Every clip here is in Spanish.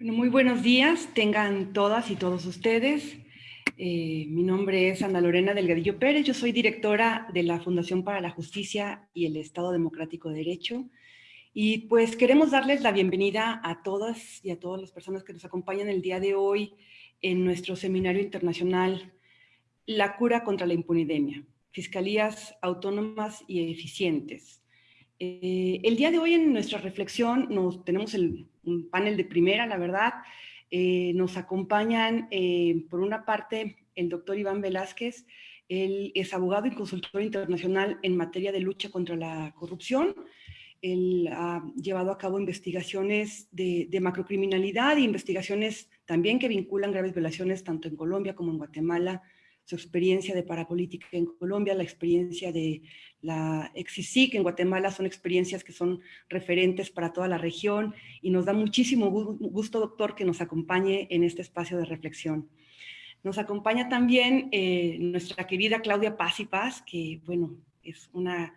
Bueno, muy buenos días, tengan todas y todos ustedes. Eh, mi nombre es Ana Lorena Delgadillo Pérez, yo soy directora de la Fundación para la Justicia y el Estado Democrático de Derecho. Y pues queremos darles la bienvenida a todas y a todas las personas que nos acompañan el día de hoy en nuestro seminario internacional La cura contra la impunidemia, fiscalías autónomas y eficientes. Eh, el día de hoy en nuestra reflexión nos, tenemos el un panel de primera, la verdad. Eh, nos acompañan, eh, por una parte, el doctor Iván Velázquez, él es abogado y consultor internacional en materia de lucha contra la corrupción. Él ha llevado a cabo investigaciones de, macrocriminalidad e investigaciones también que vinculan graves violaciones tanto en Colombia como en Guatemala, su experiencia de parapolítica en Colombia, la experiencia de la EXISIC en Guatemala, son experiencias que son referentes para toda la región y nos da muchísimo gusto, doctor, que nos acompañe en este espacio de reflexión. Nos acompaña también eh, nuestra querida Claudia Paz y Paz, que, bueno, es una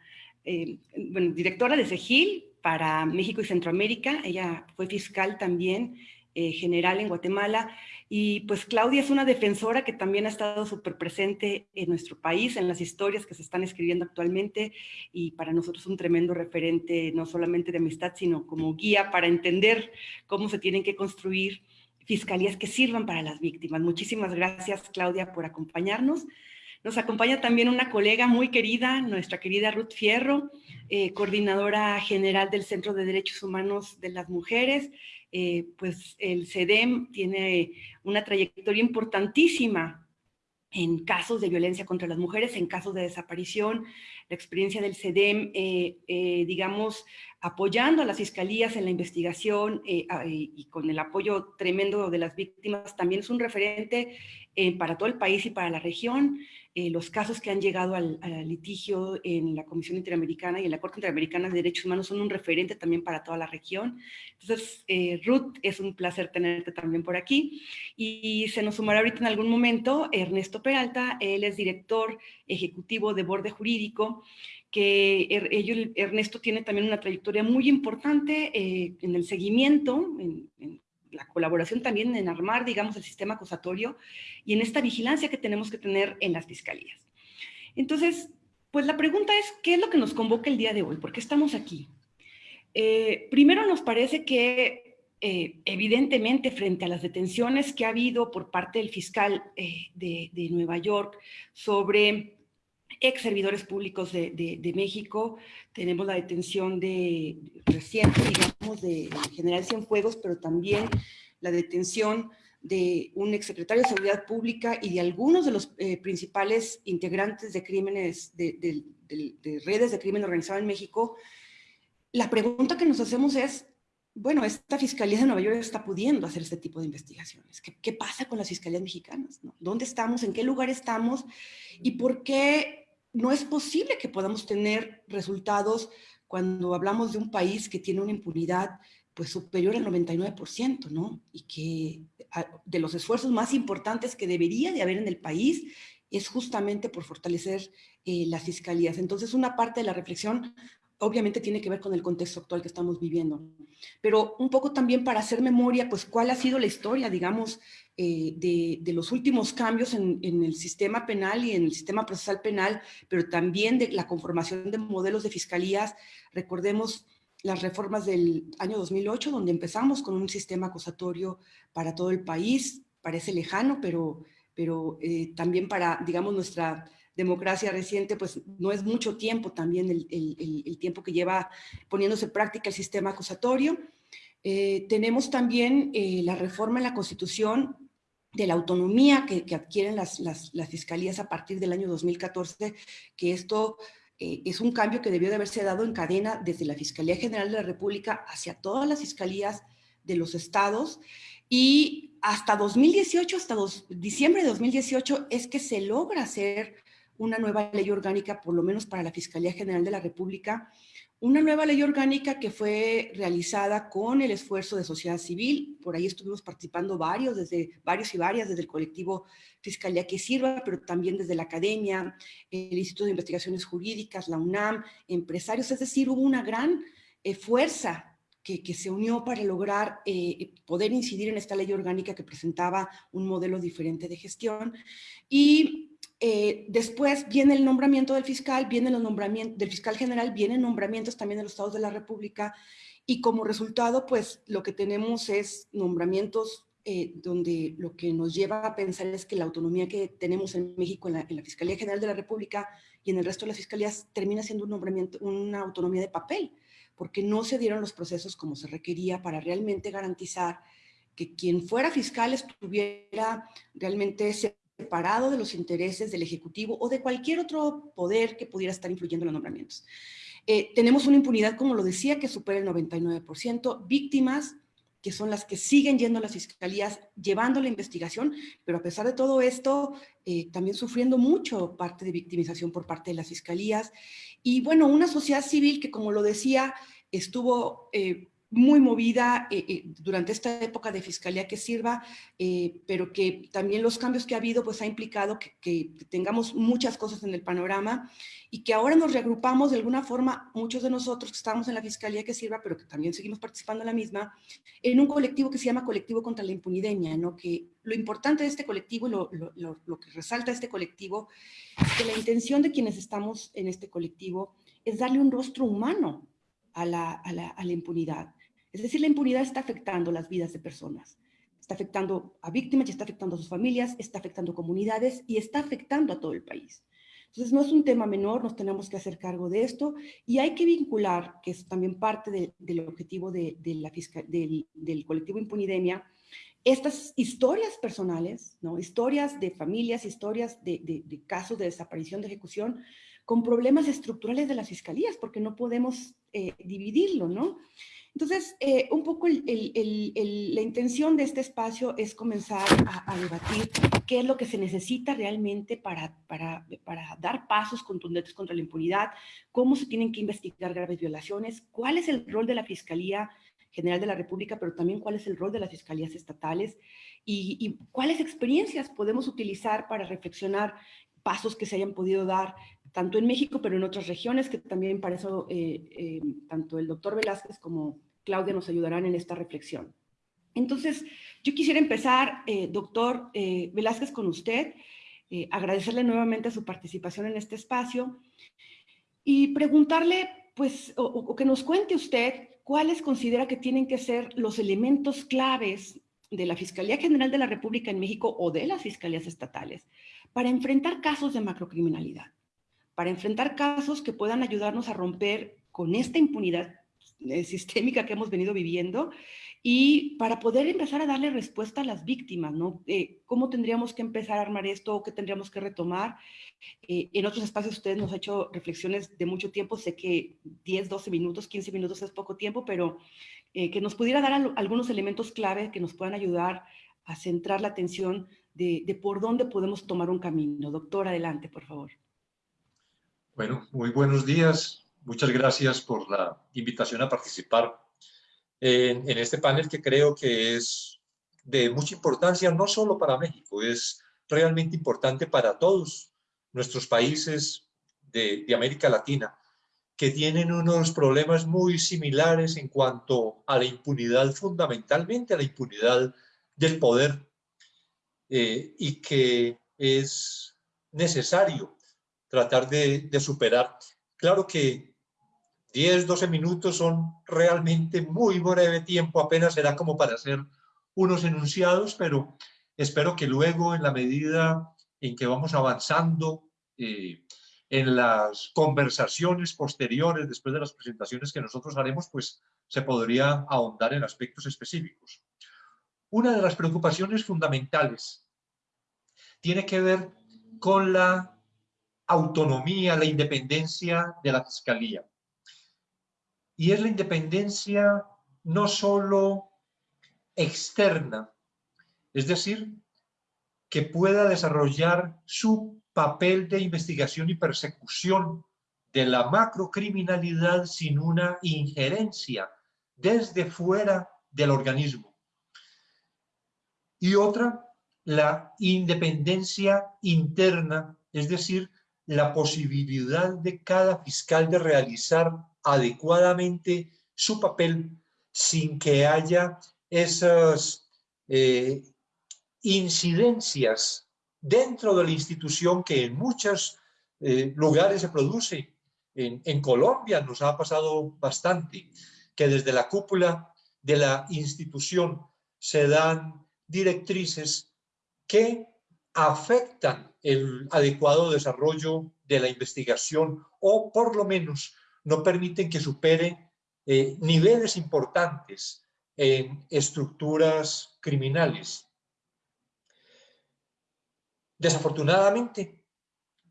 eh, directora de CEGIL para México y Centroamérica. Ella fue fiscal también eh, general en Guatemala y pues Claudia es una defensora que también ha estado súper presente en nuestro país, en las historias que se están escribiendo actualmente y para nosotros un tremendo referente, no solamente de amistad, sino como guía para entender cómo se tienen que construir fiscalías que sirvan para las víctimas. Muchísimas gracias, Claudia, por acompañarnos. Nos acompaña también una colega muy querida, nuestra querida Ruth Fierro, eh, coordinadora general del Centro de Derechos Humanos de las Mujeres, eh, pues el CEDEM tiene una trayectoria importantísima en casos de violencia contra las mujeres, en casos de desaparición, la experiencia del CEDEM, eh, eh, digamos, apoyando a las fiscalías en la investigación y con el apoyo tremendo de las víctimas, también es un referente para todo el país y para la región. Eh, los casos que han llegado al, litigio en la Comisión Interamericana y en la Corte Interamericana de Derechos Humanos son un referente también para toda la región. Entonces, eh, Ruth, es un placer tenerte también por aquí. Y, se nos sumará ahorita en algún momento Ernesto Peralta, él es director ejecutivo de Borde Jurídico, que er, Ernesto tiene también una trayectoria muy importante eh, en el seguimiento, en, en la colaboración también en armar, digamos, el sistema acusatorio y en esta vigilancia que tenemos que tener en las fiscalías. Entonces, pues la pregunta es, ¿qué es lo que nos convoca el día de hoy? ¿Por qué estamos aquí? Eh, primero nos parece que eh, evidentemente frente a las detenciones que ha habido por parte del fiscal eh, de, de, Nueva York sobre ex servidores públicos de, de, México, tenemos la detención de reciente, digamos, de General Cienfuegos, pero también la detención de un exsecretario de Seguridad Pública y de algunos de los eh, principales integrantes de crímenes, de, de, redes de crimen organizado en México, la pregunta que nos hacemos es, bueno, esta Fiscalía de Nueva York está pudiendo hacer este tipo de investigaciones. ¿Qué, pasa con las fiscalías mexicanas? ¿Dónde estamos? ¿En qué lugar estamos? ¿Y por qué no es posible que podamos tener resultados cuando hablamos de un país que tiene una impunidad pues superior al 99%, ¿no? Y que de los esfuerzos más importantes que debería de haber en el país es justamente por fortalecer eh, las fiscalías. Entonces, una parte de la reflexión obviamente tiene que ver con el contexto actual que estamos viviendo. Pero un poco también para hacer memoria, pues cuál ha sido la historia, digamos, eh, de, los últimos cambios en, el sistema penal y en el sistema procesal penal, pero también de la conformación de modelos de fiscalías. Recordemos las reformas del año 2008, donde empezamos con un sistema acusatorio para todo el país, parece lejano, pero, pero eh, también para, digamos, nuestra democracia reciente, pues no es mucho tiempo también el, tiempo que lleva poniéndose en práctica el sistema acusatorio. Eh, tenemos también eh, la reforma en la Constitución de la autonomía que, adquieren las, fiscalías a partir del año 2014, que esto eh, es un cambio que debió de haberse dado en cadena desde la Fiscalía General de la República hacia todas las fiscalías de los estados y hasta 2018, hasta diciembre de 2018, es que se logra hacer una nueva ley orgánica, por lo menos para la Fiscalía General de la República, una nueva ley orgánica que fue realizada con el esfuerzo de sociedad civil, por ahí estuvimos participando varios, desde varios y varias, desde el colectivo Fiscalía que Sirva, pero también desde la academia, el Instituto de Investigaciones Jurídicas, la UNAM, empresarios, es decir, hubo una gran eh, fuerza que, se unió para lograr eh, poder incidir en esta ley orgánica que presentaba un modelo diferente de gestión. Y eh, después viene el nombramiento del fiscal, viene el nombramiento del fiscal general, vienen nombramientos también de los estados de la República y como resultado, pues lo que tenemos es nombramientos eh, donde lo que nos lleva a pensar es que la autonomía que tenemos en México, en la, Fiscalía General de la República y en el resto de las fiscalías, termina siendo un nombramiento, una autonomía de papel, porque no se dieron los procesos como se requería para realmente garantizar que quien fuera fiscal estuviera realmente separado de los intereses del Ejecutivo o de cualquier otro poder que pudiera estar influyendo en los nombramientos. Eh, tenemos una impunidad, como lo decía, que supera el 99%, víctimas que son las que siguen yendo a las fiscalías, llevando la investigación, pero a pesar de todo esto, eh, también sufriendo mucho parte de victimización por parte de las fiscalías. Y bueno, una sociedad civil que, como lo decía, estuvo eh, muy movida eh, eh, durante esta época de fiscalía que sirva, eh, pero que también los cambios que ha habido pues ha implicado que, tengamos muchas cosas en el panorama y que ahora nos reagrupamos de alguna forma, muchos de nosotros que estamos en la fiscalía que sirva, pero que también seguimos participando en la misma, en un colectivo que se llama Colectivo contra la Impunidemia, ¿no? que lo importante de este colectivo lo, lo, lo que resalta este colectivo es que la intención de quienes estamos en este colectivo es darle un rostro humano a la, a la, a la impunidad es decir, la impunidad está afectando las vidas de personas. Está afectando a víctimas, está afectando a sus familias, está afectando comunidades y está afectando a todo el país. Entonces, no es un tema menor, nos tenemos que hacer cargo de esto y hay que vincular, que es también parte del objetivo de, la del, del, colectivo Impunidemia, estas historias personales, ¿no? historias de familias, historias de, de, casos de desaparición, de ejecución, con problemas estructurales de las fiscalías, porque no podemos eh, dividirlo, ¿no? Entonces, eh, un poco la intención de este espacio es comenzar a, debatir qué es lo que se necesita realmente para, para, dar pasos contundentes contra la impunidad, cómo se tienen que investigar graves violaciones, cuál es el rol de la Fiscalía General de la República, pero también cuál es el rol de las fiscalías estatales y, y cuáles experiencias podemos utilizar para reflexionar pasos que se hayan podido dar tanto en México, pero en otras regiones, que también para eso eh, eh, tanto el doctor Velázquez como Claudia nos ayudarán en esta reflexión. Entonces, yo quisiera empezar, eh, doctor Velázquez, con usted, agradecerle nuevamente su participación en este espacio y preguntarle, pues, o que nos cuente usted cuáles considera que tienen que ser los elementos claves de la Fiscalía General de la República en México o de las fiscalías estatales para enfrentar casos de macrocriminalidad para enfrentar casos que puedan ayudarnos a romper con esta impunidad eh, sistémica que hemos venido viviendo y para poder empezar a darle respuesta a las víctimas, ¿no? Eh, ¿Cómo tendríamos que empezar a armar esto qué tendríamos que retomar? Eh, en otros espacios ustedes nos han hecho reflexiones de mucho tiempo, sé que 10, 12 minutos, 15 minutos es poco tiempo, pero que nos pudiera dar algunos elementos clave que nos puedan ayudar a centrar la atención de, de por dónde podemos tomar un camino. Doctor, adelante, por favor. Bueno, muy buenos días. Muchas gracias por la invitación a participar en, este panel que creo que es de mucha importancia, no solo para México, es realmente importante para todos nuestros países de, de América Latina, que tienen unos problemas muy similares en cuanto a la impunidad, fundamentalmente a la impunidad del poder, eh, y que es necesario tratar de, superar. Claro que 10, 12 minutos son realmente muy breve tiempo, apenas será como para hacer unos enunciados, pero espero que luego en la medida en que vamos avanzando eh, en las conversaciones posteriores, después de las presentaciones que nosotros haremos, pues se podría ahondar en aspectos específicos. Una de las preocupaciones fundamentales tiene que ver con la autonomía, la independencia de la Fiscalía. Y es la independencia no solo externa, es decir, que pueda desarrollar su papel de investigación y persecución de la macrocriminalidad sin una injerencia desde fuera del organismo. Y otra, la independencia interna, es decir, la posibilidad de cada fiscal de realizar adecuadamente su papel sin que haya esas eh, incidencias dentro de la institución que en muchos eh, lugares se produce. En, en Colombia nos ha pasado bastante, que desde la cúpula de la institución se dan directrices que afectan el adecuado desarrollo de la investigación o por lo menos no permiten que supere eh, niveles importantes en estructuras criminales. Desafortunadamente,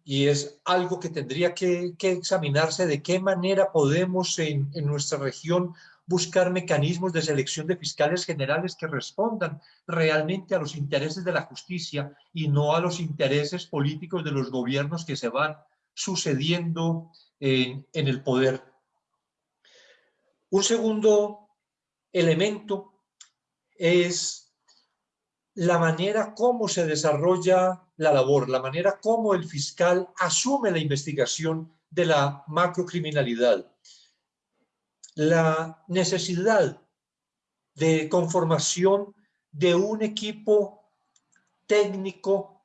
y es algo que tendría que, examinarse de qué manera podemos en nuestra región buscar mecanismos de selección de fiscales generales que respondan realmente a los intereses de la justicia y no a los intereses políticos de los gobiernos que se van sucediendo en, el poder. Un segundo elemento es la manera como se desarrolla la labor, la manera como el fiscal asume la investigación de la macrocriminalidad la necesidad de conformación de un equipo técnico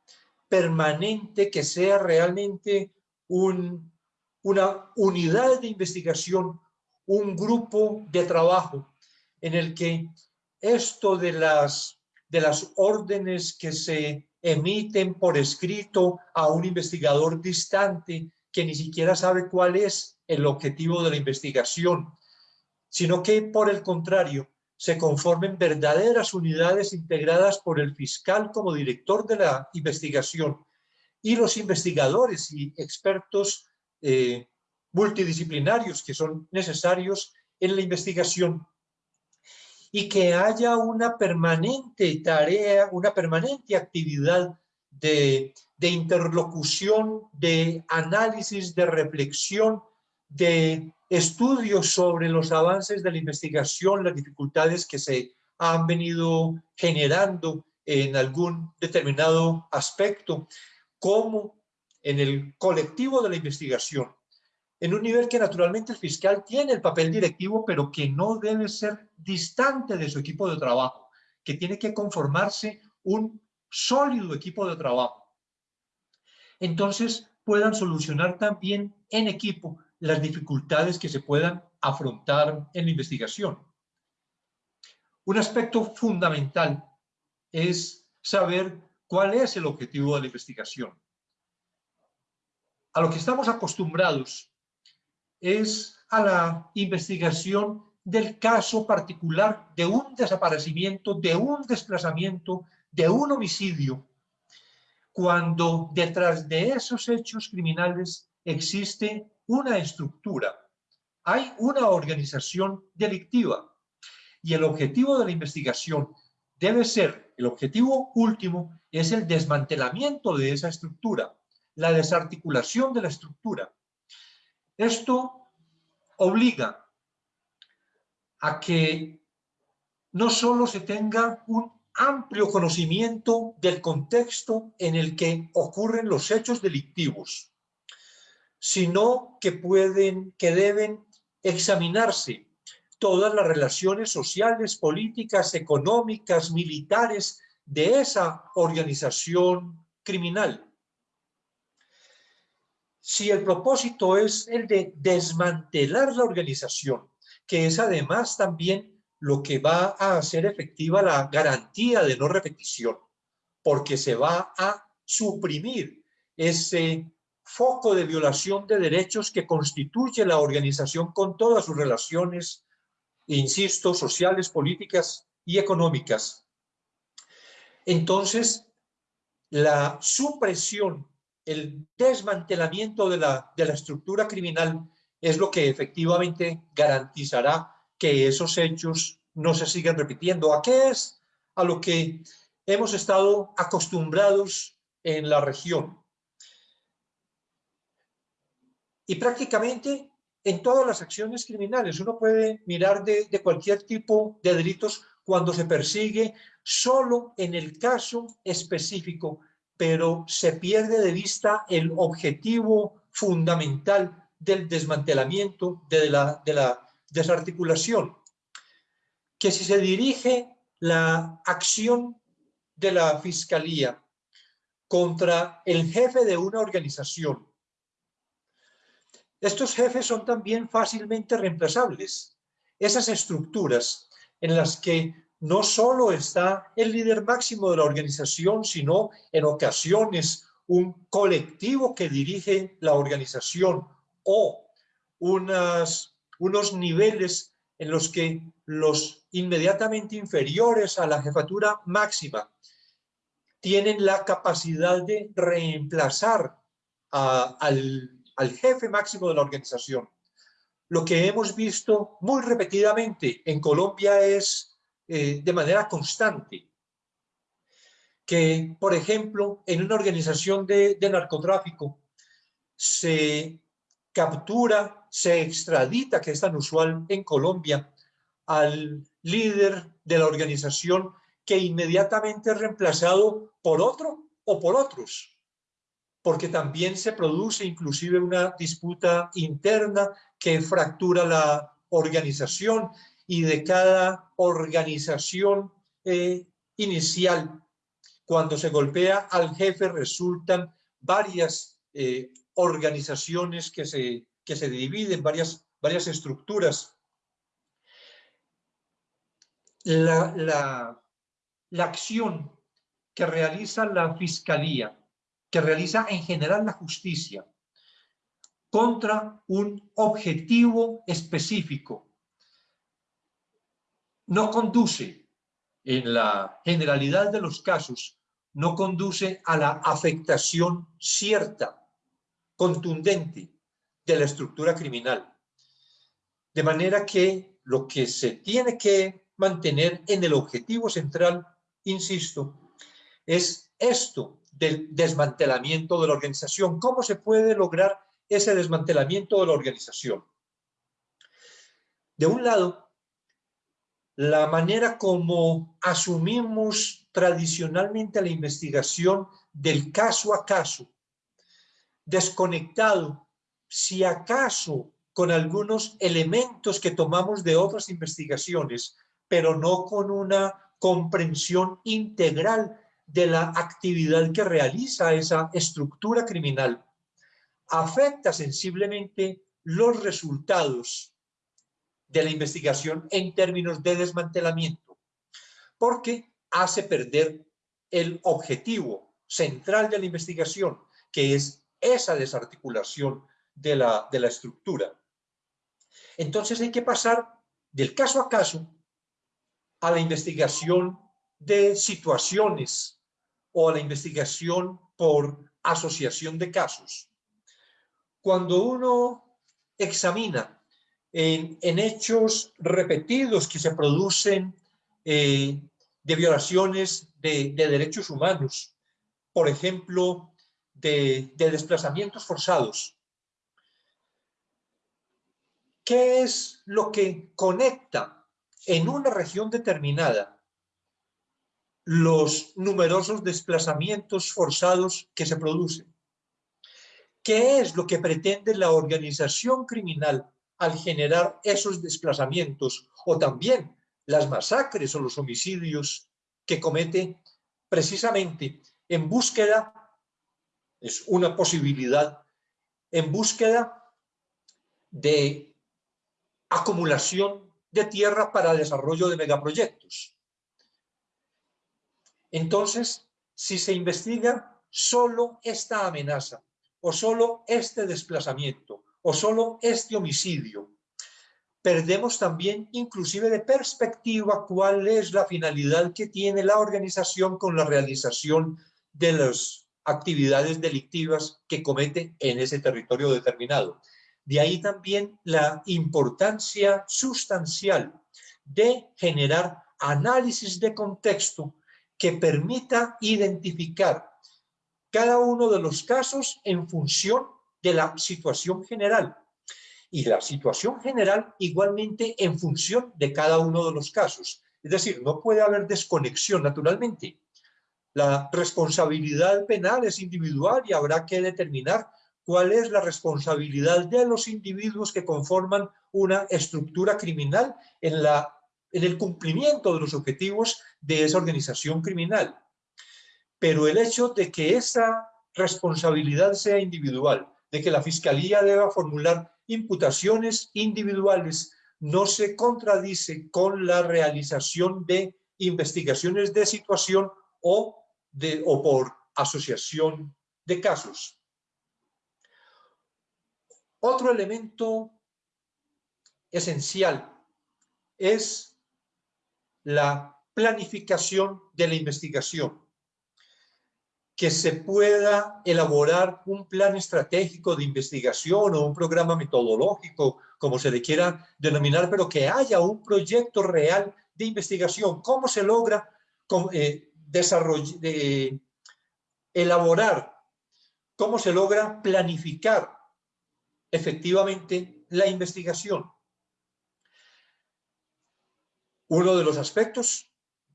permanente que sea realmente una unidad de investigación, un grupo de trabajo en el que esto de las, de las órdenes que se emiten por escrito a un investigador distante que ni siquiera sabe cuál es el objetivo de la investigación, sino que por el contrario se conformen verdaderas unidades integradas por el fiscal como director de la investigación y los investigadores y expertos eh, multidisciplinarios que son necesarios en la investigación. Y que haya una permanente tarea, una permanente actividad de, de interlocución, de análisis, de reflexión, de estudios sobre los avances de la investigación, las dificultades que se han venido generando en algún determinado aspecto, como en el colectivo de la investigación, en un nivel que naturalmente el fiscal tiene el papel directivo, pero que no debe ser distante de su equipo de trabajo, que tiene que conformarse un sólido equipo de trabajo. Entonces puedan solucionar también en equipo las dificultades que se puedan afrontar en la investigación. Un aspecto fundamental es saber cuál es el objetivo de la investigación. A lo que estamos acostumbrados es a la investigación del caso particular de un desaparecimiento, de un desplazamiento, de un homicidio, cuando detrás de esos hechos criminales existe una estructura, hay una organización delictiva y el objetivo de la investigación debe ser, el objetivo último es el desmantelamiento de esa estructura, la desarticulación de la estructura. Esto obliga a que no solo se tenga un amplio conocimiento del contexto en el que ocurren los hechos delictivos, sino que pueden, que deben examinarse todas las relaciones sociales, políticas, económicas, militares de esa organización criminal. Si el propósito es el de desmantelar la organización, que es además también lo que va a hacer efectiva la garantía de no repetición, porque se va a suprimir ese foco de violación de derechos que constituye la organización con todas sus relaciones, insisto, sociales, políticas y económicas. Entonces, la supresión, el desmantelamiento de la, de la estructura criminal es lo que efectivamente garantizará que esos hechos no se sigan repitiendo. ¿A qué es? A lo que hemos estado acostumbrados en la región y prácticamente en todas las acciones criminales. Uno puede mirar de, cualquier tipo de delitos cuando se persigue solo en el caso específico, pero se pierde de vista el objetivo fundamental del desmantelamiento, de la, de la desarticulación. que si se dirige la acción de la fiscalía contra el jefe de una organización, estos jefes son también fácilmente reemplazables. Esas estructuras en las que no solo está el líder máximo de la organización, sino en ocasiones un colectivo que dirige la organización o unas, unos niveles en los que los inmediatamente inferiores a la jefatura máxima tienen la capacidad de reemplazar al al jefe máximo de la organización. Lo que hemos visto muy repetidamente en Colombia es eh, de manera constante que, por ejemplo, en una organización de, de narcotráfico se captura, se extradita, que es tan usual en Colombia, al líder de la organización que inmediatamente es reemplazado por otro o por otros porque también se produce inclusive una disputa interna que fractura la organización y de cada organización eh, inicial, cuando se golpea al jefe resultan varias eh, organizaciones que se, que se dividen, varias, varias estructuras. La, la, la acción que realiza la Fiscalía que realiza en general la justicia contra un objetivo específico. No conduce, en la generalidad de los casos, no conduce a la afectación cierta, contundente de la estructura criminal. De manera que lo que se tiene que mantener en el objetivo central, insisto, es esto, del desmantelamiento de la organización. ¿Cómo se puede lograr ese desmantelamiento de la organización? De un lado, la manera como asumimos tradicionalmente la investigación del caso a caso, desconectado, si acaso con algunos elementos que tomamos de otras investigaciones, pero no con una comprensión integral de la actividad que realiza esa estructura criminal afecta sensiblemente los resultados de la investigación en términos de desmantelamiento, porque hace perder el objetivo central de la investigación, que es esa desarticulación de la, de la estructura. Entonces hay que pasar del caso a caso a la investigación de situaciones o a la investigación por asociación de casos. Cuando uno examina en, hechos repetidos que se producen eh, de violaciones de, derechos humanos, por ejemplo, de, de desplazamientos forzados, ¿qué es lo que conecta en una región determinada los numerosos desplazamientos forzados que se producen. ¿Qué es lo que pretende la organización criminal al generar esos desplazamientos o también las masacres o los homicidios que comete precisamente en búsqueda, es una posibilidad, en búsqueda de acumulación de tierra para desarrollo de megaproyectos. Entonces, si se investiga solo esta amenaza, o solo este desplazamiento, o solo este homicidio, perdemos también inclusive de perspectiva cuál es la finalidad que tiene la organización con la realización de las actividades delictivas que comete en ese territorio determinado. De ahí también la importancia sustancial de generar análisis de contexto que permita identificar cada uno de los casos en función de la situación general y la situación general igualmente en función de cada uno de los casos. Es decir, no puede haber desconexión naturalmente. La responsabilidad penal es individual y habrá que determinar cuál es la responsabilidad de los individuos que conforman una estructura criminal en la en el cumplimiento de los objetivos de esa organización criminal. Pero el hecho de que esa responsabilidad sea individual, de que la Fiscalía deba formular imputaciones individuales, no se contradice con la realización de investigaciones de situación o, de, o por asociación de casos. Otro elemento esencial es la planificación de la investigación. Que se pueda elaborar un plan estratégico de investigación o un programa metodológico, como se le quiera denominar, pero que haya un proyecto real de investigación. ¿Cómo se logra eh, desarrollar, elaborar, cómo se logra planificar efectivamente la investigación? Uno de los aspectos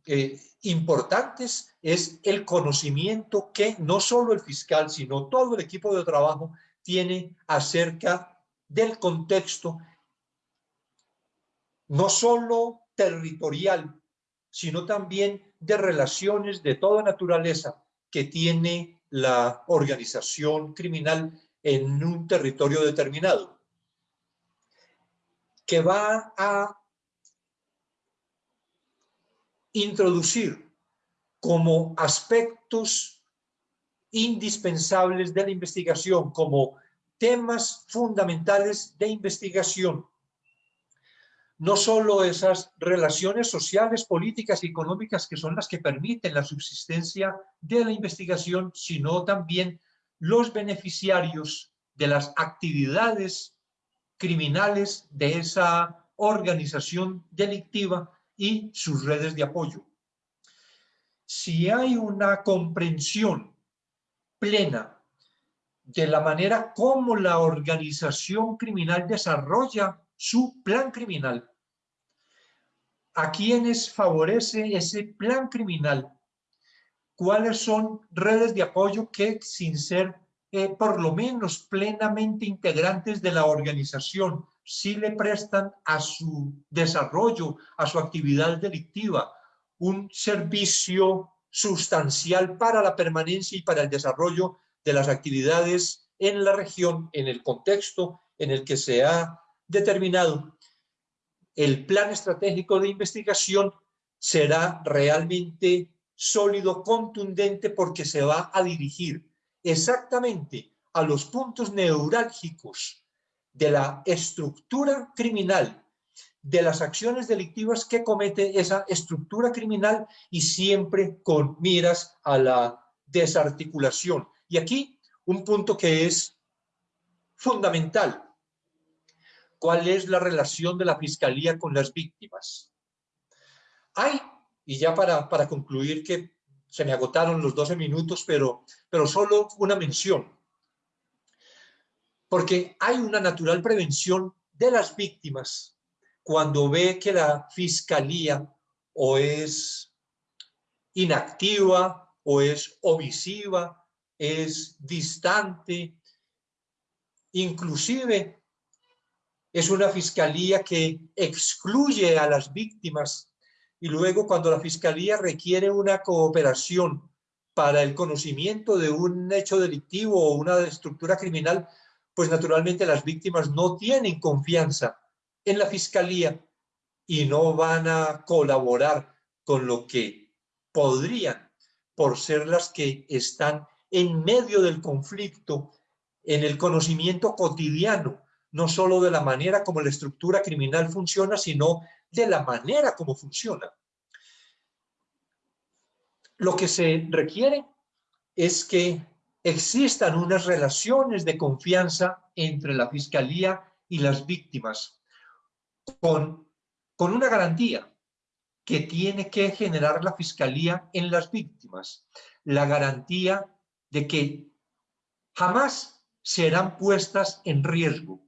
eh, importantes es el conocimiento que no solo el fiscal, sino todo el equipo de trabajo tiene acerca del contexto, no solo territorial, sino también de relaciones de toda naturaleza que tiene la organización criminal en un territorio determinado, que va a introducir como aspectos indispensables de la investigación, como temas fundamentales de investigación, no solo esas relaciones sociales, políticas y económicas que son las que permiten la subsistencia de la investigación, sino también los beneficiarios de las actividades criminales de esa organización delictiva y sus redes de apoyo. Si hay una comprensión plena de la manera como la organización criminal desarrolla su plan criminal, a quienes favorece ese plan criminal, cuáles son redes de apoyo que sin ser eh, por lo menos plenamente integrantes de la organización si le prestan a su desarrollo, a su actividad delictiva, un servicio sustancial para la permanencia y para el desarrollo de las actividades en la región, en el contexto en el que se ha determinado. El plan estratégico de investigación será realmente sólido, contundente, porque se va a dirigir exactamente a los puntos neurálgicos de la estructura criminal, de las acciones delictivas que comete esa estructura criminal y siempre con miras a la desarticulación. Y aquí un punto que es fundamental. ¿Cuál es la relación de la Fiscalía con las víctimas? Hay, y ya para, para concluir que se me agotaron los 12 minutos, pero, pero solo una mención porque hay una natural prevención de las víctimas. Cuando ve que la fiscalía o es inactiva o es omisiva, es distante, inclusive es una fiscalía que excluye a las víctimas. Y luego cuando la fiscalía requiere una cooperación para el conocimiento de un hecho delictivo o una estructura criminal, pues naturalmente las víctimas no tienen confianza en la fiscalía y no van a colaborar con lo que podrían por ser las que están en medio del conflicto, en el conocimiento cotidiano, no solo de la manera como la estructura criminal funciona, sino de la manera como funciona. Lo que se requiere es que existan unas relaciones de confianza entre la Fiscalía y las víctimas, con, con una garantía que tiene que generar la Fiscalía en las víctimas, la garantía de que jamás serán puestas en riesgo.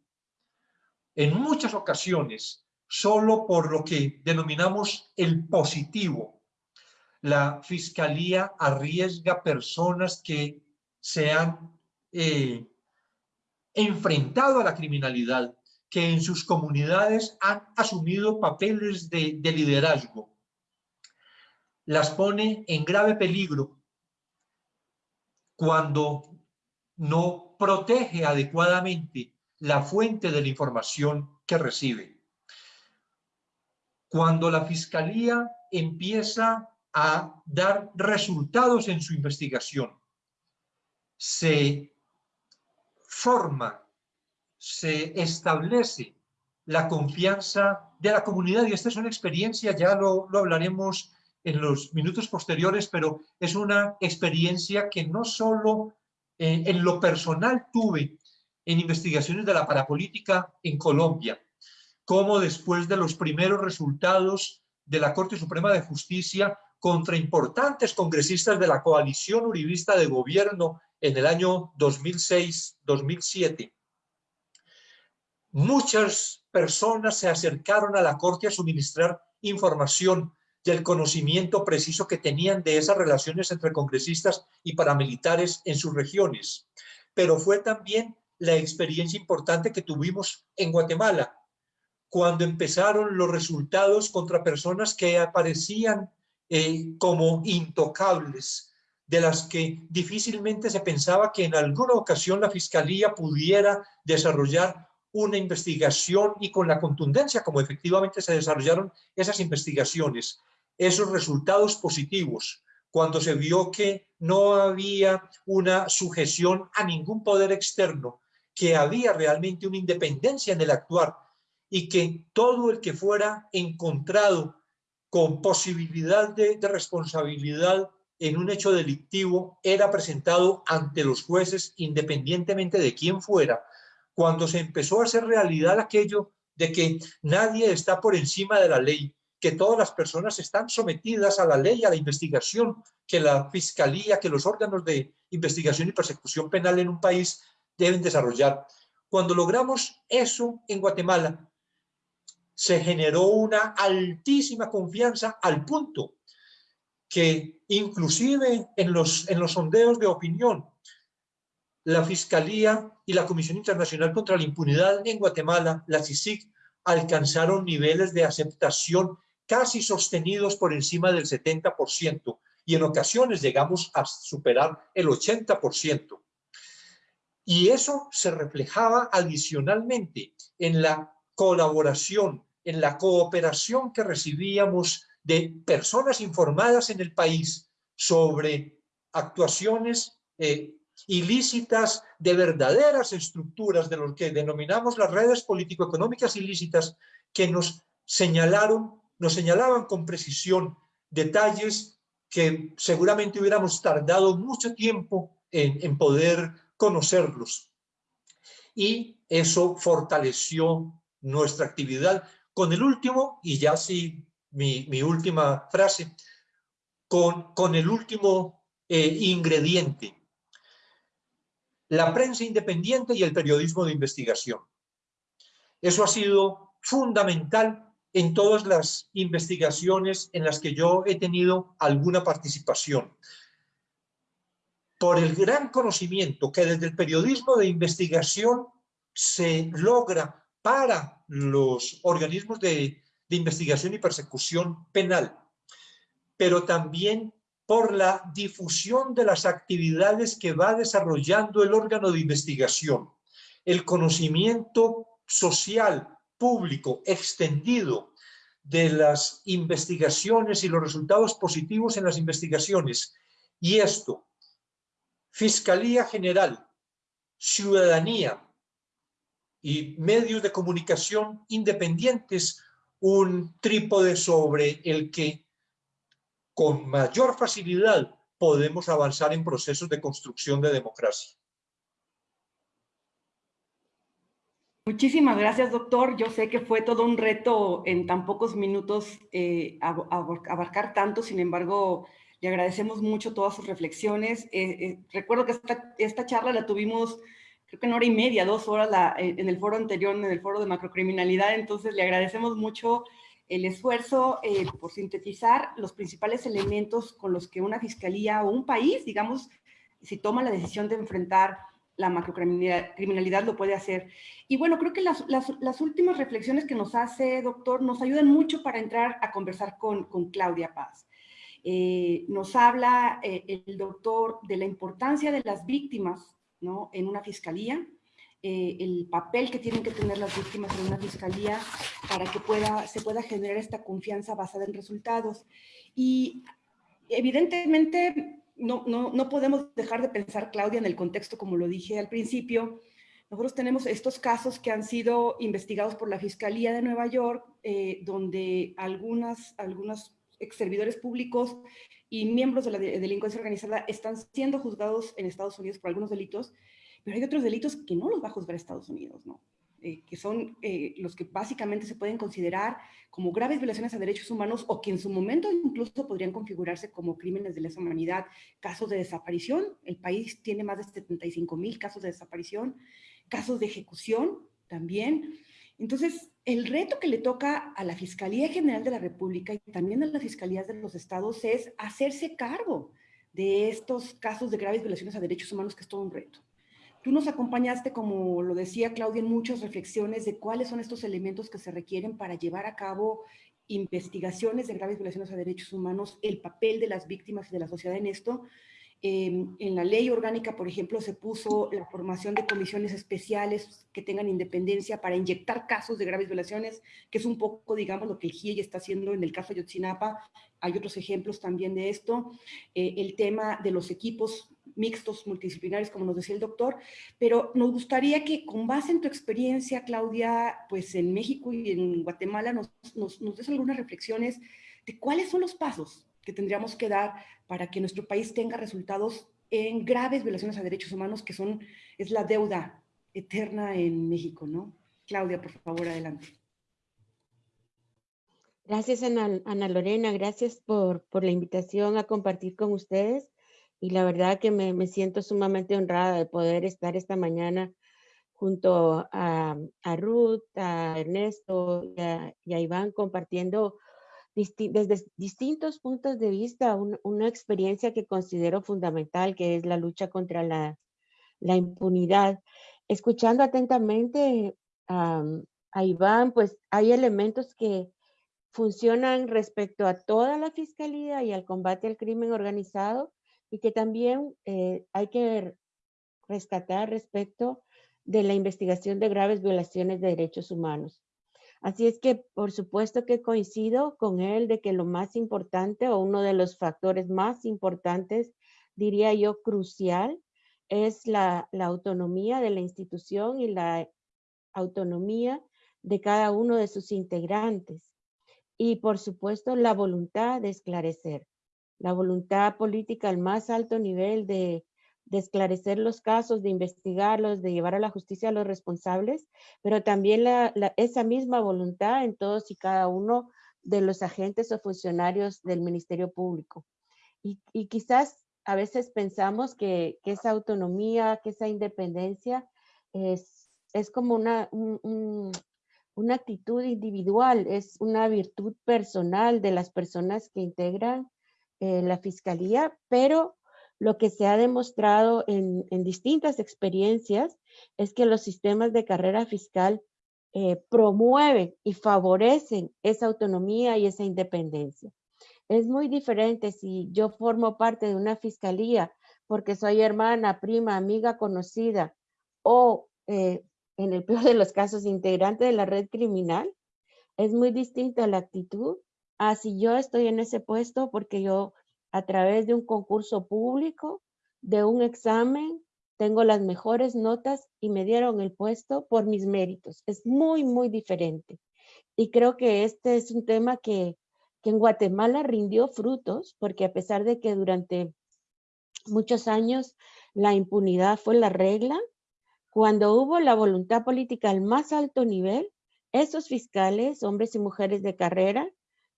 En muchas ocasiones, solo por lo que denominamos el positivo, la Fiscalía arriesga personas que se han eh, enfrentado a la criminalidad, que en sus comunidades han asumido papeles de, de liderazgo. Las pone en grave peligro cuando no protege adecuadamente la fuente de la información que recibe. Cuando la Fiscalía empieza a dar resultados en su investigación, se forma, se establece la confianza de la comunidad y esta es una experiencia, ya lo, lo hablaremos en los minutos posteriores, pero es una experiencia que no solo eh, en lo personal tuve en investigaciones de la parapolítica en Colombia, como después de los primeros resultados de la Corte Suprema de Justicia contra importantes congresistas de la coalición uribista de gobierno en el año 2006-2007. Muchas personas se acercaron a la Corte a suministrar información y el conocimiento preciso que tenían de esas relaciones entre congresistas y paramilitares en sus regiones. Pero fue también la experiencia importante que tuvimos en Guatemala, cuando empezaron los resultados contra personas que aparecían eh, como intocables, de las que difícilmente se pensaba que en alguna ocasión la Fiscalía pudiera desarrollar una investigación y con la contundencia como efectivamente se desarrollaron esas investigaciones esos resultados positivos cuando se vio que no había una sujeción a ningún poder externo, que había realmente una independencia en el actuar y que todo el que fuera encontrado con posibilidad de, responsabilidad en un hecho delictivo era presentado ante los jueces independientemente de quién fuera, cuando se empezó a hacer realidad aquello de que nadie está por encima de la ley, que todas las personas están sometidas a la ley, a la investigación, que la fiscalía, que los órganos de investigación y persecución penal en un país deben desarrollar. Cuando logramos eso en Guatemala, se generó una altísima confianza al punto que inclusive en los, en los sondeos de opinión, la Fiscalía y la Comisión Internacional contra la Impunidad en Guatemala, la CICIG, alcanzaron niveles de aceptación casi sostenidos por encima del 70% y en ocasiones llegamos a superar el 80%. Y eso se reflejaba adicionalmente en la colaboración, en la cooperación que recibíamos de personas informadas en el país sobre actuaciones eh, ilícitas de verdaderas estructuras de lo que denominamos las redes político-económicas ilícitas que nos señalaron nos señalaban con precisión detalles que seguramente hubiéramos tardado mucho tiempo en, poder conocerlos. Y eso fortaleció nuestra actividad. Con el último, y ya sí, mi, última frase, con, con el último eh, ingrediente, la prensa independiente y el periodismo de investigación. Eso ha sido fundamental en todas las investigaciones en las que yo he tenido alguna participación. Por el gran conocimiento que desde el periodismo de investigación se logra para los organismos de, de investigación y persecución penal, pero también por la difusión de las actividades que va desarrollando el órgano de investigación, el conocimiento social, público extendido de las investigaciones y los resultados positivos en las investigaciones. Y esto, Fiscalía General, ciudadanía y medios de comunicación independientes, un trípode sobre el que con mayor facilidad podemos avanzar en procesos de construcción de democracia. Muchísimas gracias, doctor. Yo sé que fue todo un reto en tan pocos minutos eh, abarcar tanto, sin embargo, le agradecemos mucho todas sus reflexiones. Eh, eh, recuerdo que esta, esta, charla la tuvimos, creo que en hora y media, dos horas la, en el foro anterior, en el foro de macrocriminalidad, entonces le agradecemos mucho el esfuerzo por sintetizar los principales elementos con los que una fiscalía o un país, digamos, si toma la decisión de enfrentar la macrocriminalidad lo puede hacer. Y bueno, creo que las, las, últimas reflexiones que nos hace, doctor, nos ayudan mucho para entrar a conversar con, con Claudia Paz. Eh, nos habla eh, el doctor de la importancia de las víctimas ¿no? en una fiscalía, eh, el papel que tienen que tener las víctimas en una fiscalía para que pueda, se pueda generar esta confianza basada en resultados. Y evidentemente no, no, no podemos dejar de pensar, Claudia, en el contexto, como lo dije al principio, nosotros tenemos estos casos que han sido investigados por la Fiscalía de Nueva York, eh, donde algunas, algunos ex servidores públicos y miembros de la delincuencia organizada están siendo juzgados en Estados Unidos por algunos delitos, pero hay otros delitos que no los va a juzgar Estados Unidos, ¿no? Eh, que son eh, los que básicamente se pueden considerar como graves violaciones a derechos humanos o que en su momento incluso podrían configurarse como crímenes de lesa humanidad, casos de desaparición. El país tiene más de 75 mil casos de desaparición, casos de ejecución también. Entonces, el reto que le toca a la Fiscalía General de la República y también a las Fiscalías de los Estados es hacerse cargo de estos casos de graves violaciones a derechos humanos, que es todo un reto. Tú nos acompañaste, como lo decía Claudia, en muchas reflexiones de cuáles son estos elementos que se requieren para llevar a cabo investigaciones de graves violaciones a derechos humanos, el papel de las víctimas y de la sociedad en esto, Em, en la ley orgánica, por ejemplo, se puso la formación de comisiones especiales que tengan independencia para inyectar casos de graves violaciones, que es un poco, digamos, lo que el GIEI está haciendo en el caso de Yotzinapa. Hay otros ejemplos también de esto. Eh, el tema de los equipos mixtos, multidisciplinarios, como nos decía el doctor, pero nos gustaría que con base en tu experiencia, Claudia, pues en México y en Guatemala, nos, nos, nos des algunas reflexiones de cuáles son los pasos que tendríamos que dar para que nuestro país tenga resultados en graves violaciones a derechos humanos, que son, es la deuda eterna en México, ¿no? Claudia, por favor, adelante. Gracias, Ana, Lorena, gracias por, por, la invitación a compartir con ustedes. Y la verdad que me, me siento sumamente honrada de poder estar esta mañana junto a, a Ruth, a Ernesto y a, y a Iván compartiendo desde distintos puntos de vista una experiencia que considero fundamental, que es la lucha contra la, impunidad. Escuchando atentamente a Iván, pues hay elementos que funcionan respecto a toda la fiscalía y al combate al crimen organizado y que también eh, hay que rescatar respecto de la investigación de graves violaciones de derechos humanos. Así es que por supuesto que coincido con él de que lo más importante o uno de los factores más importantes, diría yo crucial, es la, autonomía de la institución y la autonomía de cada uno de sus integrantes. Y por supuesto la voluntad de esclarecer, la voluntad política al más alto nivel de de esclarecer los casos, de investigarlos, de llevar a la justicia a los responsables, pero también esa misma voluntad en todos y cada uno de los agentes o funcionarios del Ministerio Público. Y, quizás a veces pensamos que, esa autonomía, que esa independencia es, es como una, una actitud individual, es una virtud personal de las personas que integran eh, la fiscalía, pero lo que se ha demostrado en, distintas experiencias es que los sistemas de carrera fiscal eh, promueven y favorecen esa autonomía y esa independencia. Es muy diferente si yo formo parte de una fiscalía porque soy hermana, prima, amiga, conocida o eh, en el peor de los casos integrante de la red criminal. Es muy distinta la actitud a si yo estoy en ese puesto porque yo a través de un concurso público, de un examen, tengo las mejores notas y me dieron el puesto por mis méritos. Es muy, muy diferente. Y creo que este es un tema que, que en Guatemala rindió frutos, porque a pesar de que durante muchos años la impunidad fue la regla, cuando hubo la voluntad política al más alto nivel, esos fiscales, hombres y mujeres de carrera,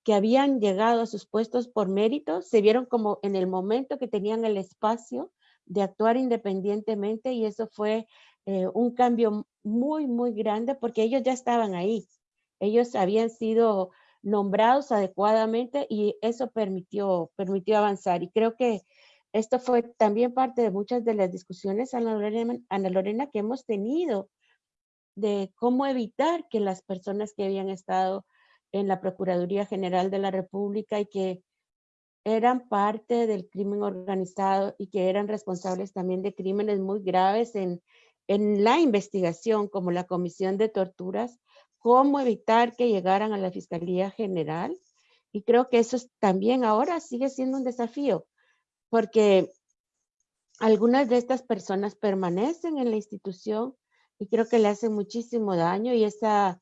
que habían llegado a sus puestos por mérito, se vieron como en el momento que tenían el espacio de actuar independientemente y eso fue eh, un cambio muy, muy grande porque ellos ya estaban ahí. Ellos habían sido nombrados adecuadamente y eso permitió, permitió avanzar. Y creo que esto fue también parte de muchas de las discusiones, Ana Lorena, Ana Lorena, que hemos tenido de cómo evitar que las personas que habían estado en la Procuraduría General de la República y que eran parte del crimen organizado y que eran responsables también de crímenes muy graves en, en la investigación, como la comisión de torturas, cómo evitar que llegaran a la Fiscalía General. Y creo que eso también ahora sigue siendo un desafío, porque algunas de estas personas permanecen en la institución y creo que le hacen muchísimo daño y esa,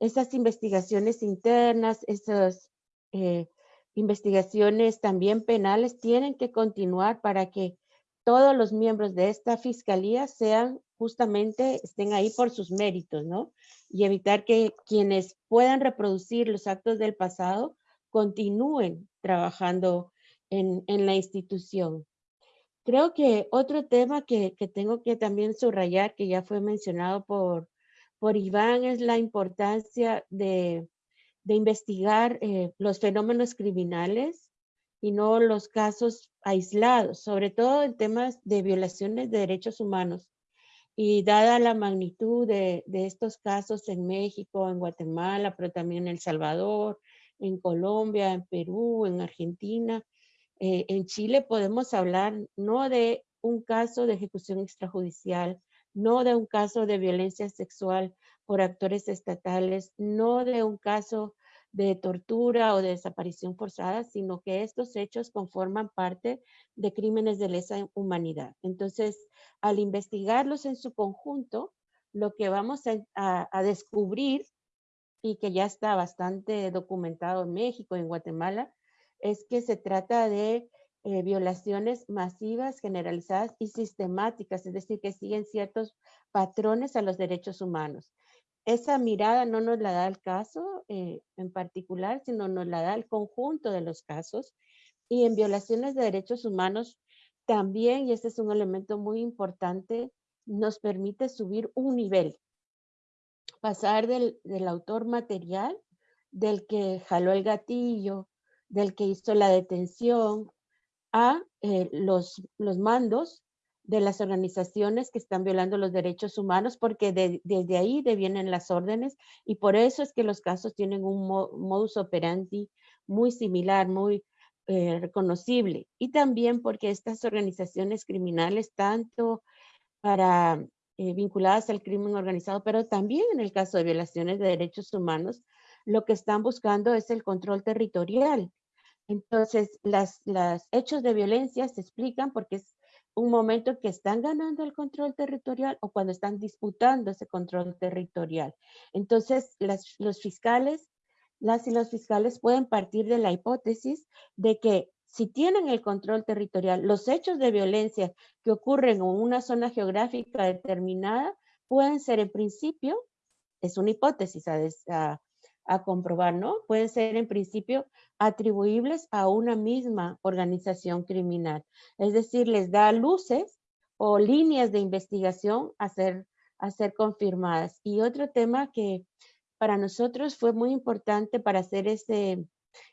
esas investigaciones internas, esas eh, investigaciones también penales tienen que continuar para que todos los miembros de esta fiscalía sean justamente, estén ahí por sus méritos, ¿no? Y evitar que quienes puedan reproducir los actos del pasado continúen trabajando en, en la institución. Creo que otro tema que, que, tengo que también subrayar, que ya fue mencionado por, por Iván, es la importancia de, de investigar eh, los fenómenos criminales y no los casos aislados, sobre todo en temas de violaciones de derechos humanos. Y dada la magnitud de, de estos casos en México, en Guatemala, pero también en El Salvador, en Colombia, en Perú, en Argentina, eh, en Chile podemos hablar no de un caso de ejecución extrajudicial, no de un caso de violencia sexual por actores estatales, no de un caso de tortura o de desaparición forzada, sino que estos hechos conforman parte de crímenes de lesa humanidad. Entonces, al investigarlos en su conjunto, lo que vamos a, descubrir y que ya está bastante documentado en México, en Guatemala, es que se trata de eh, violaciones masivas, generalizadas y sistemáticas, es decir, que siguen ciertos patrones a los derechos humanos. Esa mirada no nos la da el caso eh, en particular, sino nos la da el conjunto de los casos. Y en violaciones de derechos humanos también, y este es un elemento muy importante, nos permite subir un nivel, pasar del, del autor material, del que jaló el gatillo, del que hizo la detención a eh, los, los mandos de las organizaciones que están violando los derechos humanos, porque desde ahí devienen las órdenes y por eso es que los casos tienen un modus operandi muy similar, muy eh, reconocible. Y también porque estas organizaciones criminales, tanto para eh, vinculadas al crimen organizado, pero también en el caso de violaciones de derechos humanos, lo que están buscando es el control territorial. Entonces, las, hechos de violencia se explican porque es un momento que están ganando el control territorial o cuando están disputando ese control territorial. Entonces, los fiscales, las y los fiscales pueden partir de la hipótesis de que si tienen el control territorial, los hechos de violencia que ocurren en una zona geográfica determinada pueden ser en principio, es una hipótesis a, a comprobar, ¿no? Pueden ser en principio atribuibles a una misma organización criminal. Es decir, les da luces o líneas de investigación a ser, a ser confirmadas. Y otro tema que para nosotros fue muy importante para hacer ese,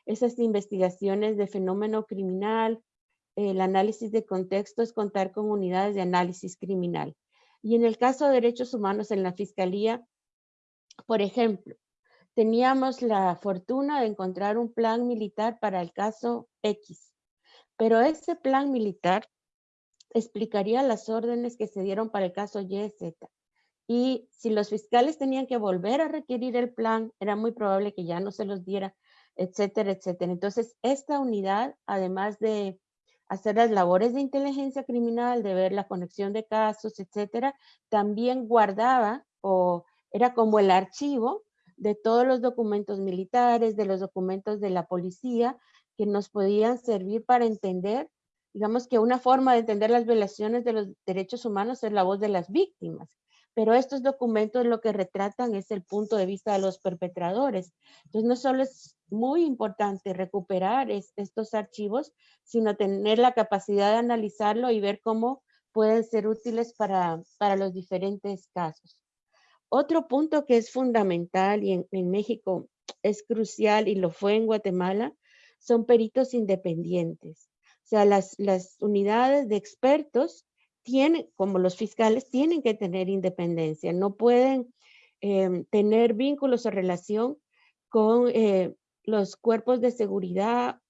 esas investigaciones de fenómeno criminal, el análisis de contexto es contar con unidades de análisis criminal. Y en el caso de derechos humanos en la Fiscalía, por ejemplo, teníamos la fortuna de encontrar un plan militar para el caso X, pero ese plan militar explicaría las órdenes que se dieron para el caso Y, Z. Y si los fiscales tenían que volver a requerir el plan, era muy probable que ya no se los diera, etcétera, etcétera. Entonces, esta unidad, además de hacer las labores de inteligencia criminal, de ver la conexión de casos, etcétera, también guardaba o era como el archivo de todos los documentos militares, de los documentos de la policía, que nos podían servir para entender, digamos que una forma de entender las violaciones de los derechos humanos es la voz de las víctimas. Pero estos documentos lo que retratan es el punto de vista de los perpetradores. Entonces, no solo es muy importante recuperar estos archivos, sino tener la capacidad de analizarlo y ver cómo pueden ser útiles para, para los diferentes casos. Otro punto que es fundamental y en, México es crucial y lo fue en Guatemala, son peritos independientes. O sea, las, las unidades de expertos tienen, como los fiscales, tienen que tener independencia, no pueden em, tener vínculos o relación con eh, los cuerpos de seguridad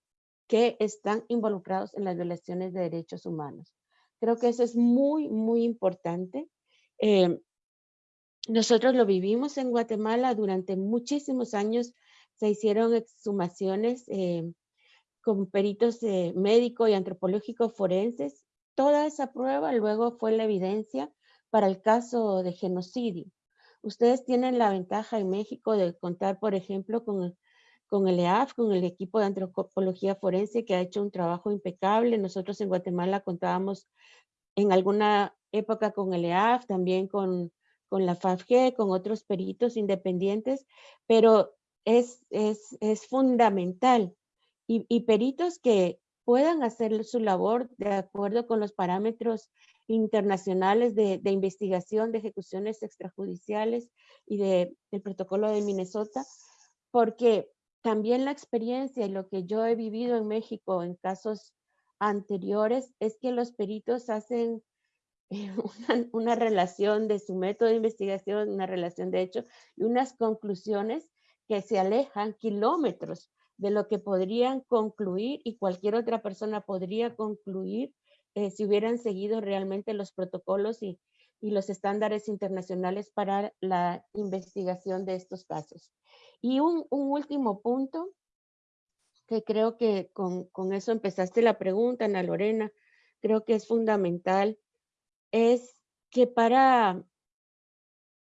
que están involucrados en las violaciones de derechos humanos. Creo que eso es muy, muy importante. Em, nosotros lo vivimos en Guatemala durante muchísimos años. Se hicieron exhumaciones em, con peritos eh, médico y antropológico forenses. Toda esa prueba luego fue la evidencia para el caso de genocidio. Ustedes tienen la ventaja en México de contar, por ejemplo, con el EAF, con el equipo de antropología forense que ha hecho un trabajo impecable. Nosotros en Guatemala contábamos en alguna época con el EAF, también con, con la FAFG, con otros peritos independientes, pero es, es, es fundamental. Y, peritos que puedan hacer su labor de acuerdo con los parámetros internacionales de, investigación de ejecuciones extrajudiciales y de, del protocolo de Minnesota, porque también la experiencia y lo que yo he vivido en México en casos anteriores es que los peritos hacen una, una, relación de su método de investigación, una relación de hecho y unas conclusiones que se alejan kilómetros de lo que podrían concluir y cualquier otra persona podría concluir eh, si hubieran seguido realmente los protocolos y, los estándares internacionales para la investigación de estos casos. Y un, último punto, que creo que con, con, eso empezaste la pregunta, Ana Lorena, creo que es fundamental, es que para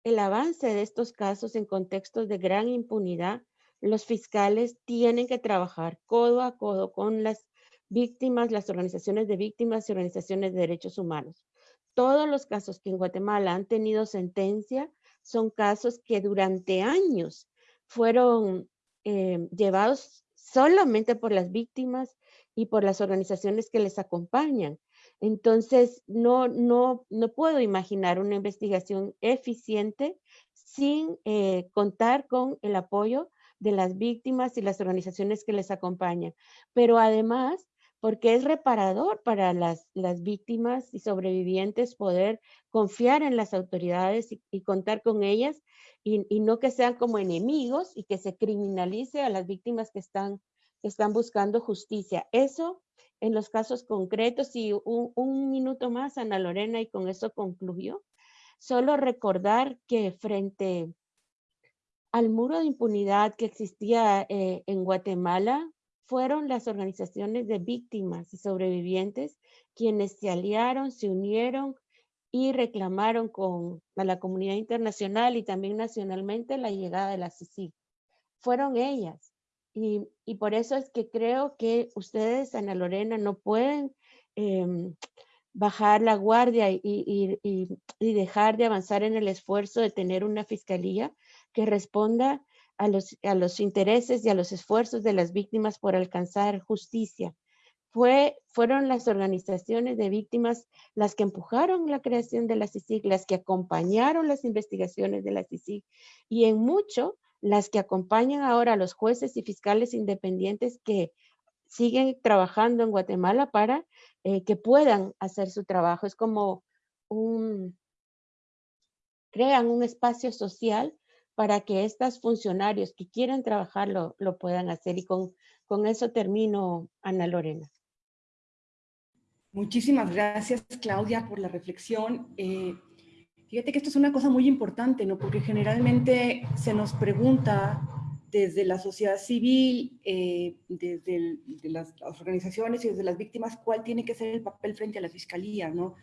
el avance de estos casos en contextos de gran impunidad, los fiscales tienen que trabajar codo a codo con las víctimas, las organizaciones de víctimas y organizaciones de derechos humanos. Todos los casos que en Guatemala han tenido sentencia son casos que durante años fueron eh, llevados solamente por las víctimas y por las organizaciones que les acompañan. Entonces, no, no, no puedo imaginar una investigación eficiente sin eh, contar con el apoyo de las víctimas y las organizaciones que les acompañan, pero además porque es reparador para las, las víctimas y sobrevivientes poder confiar en las autoridades y, contar con ellas y, no que sean como enemigos y que se criminalice a las víctimas que están, están buscando justicia. Eso en los casos concretos y un, minuto más, Ana Lorena, y con eso concluyó. Solo recordar que frente al muro de impunidad que existía eh, en Guatemala fueron las organizaciones de víctimas y sobrevivientes quienes se aliaron, se unieron y reclamaron con la comunidad internacional y también nacionalmente la llegada de la CICIG. Fueron ellas. Y, por eso es que creo que ustedes, Ana Lorena, no pueden em, bajar la guardia y, dejar de avanzar en el esfuerzo de tener una fiscalía que responda a los, a los intereses y a los esfuerzos de las víctimas por alcanzar justicia. Fue, fueron las organizaciones de víctimas las que empujaron la creación de la CICIG, las que acompañaron las investigaciones de la CICIG y en mucho las que acompañan ahora a los jueces y fiscales independientes que siguen trabajando en Guatemala para eh, que puedan hacer su trabajo. Es como crean un espacio social para que estos funcionarios que quieren trabajar lo, puedan hacer. Y con, con eso termino, Ana Lorena. Muchísimas gracias, Claudia, por la reflexión. Eh, fíjate que esto es una cosa muy importante, ¿no? Porque generalmente se nos pregunta desde la sociedad civil, eh, desde las, las, organizaciones y desde las víctimas, cuál tiene que ser el papel frente a la fiscalía, ¿no?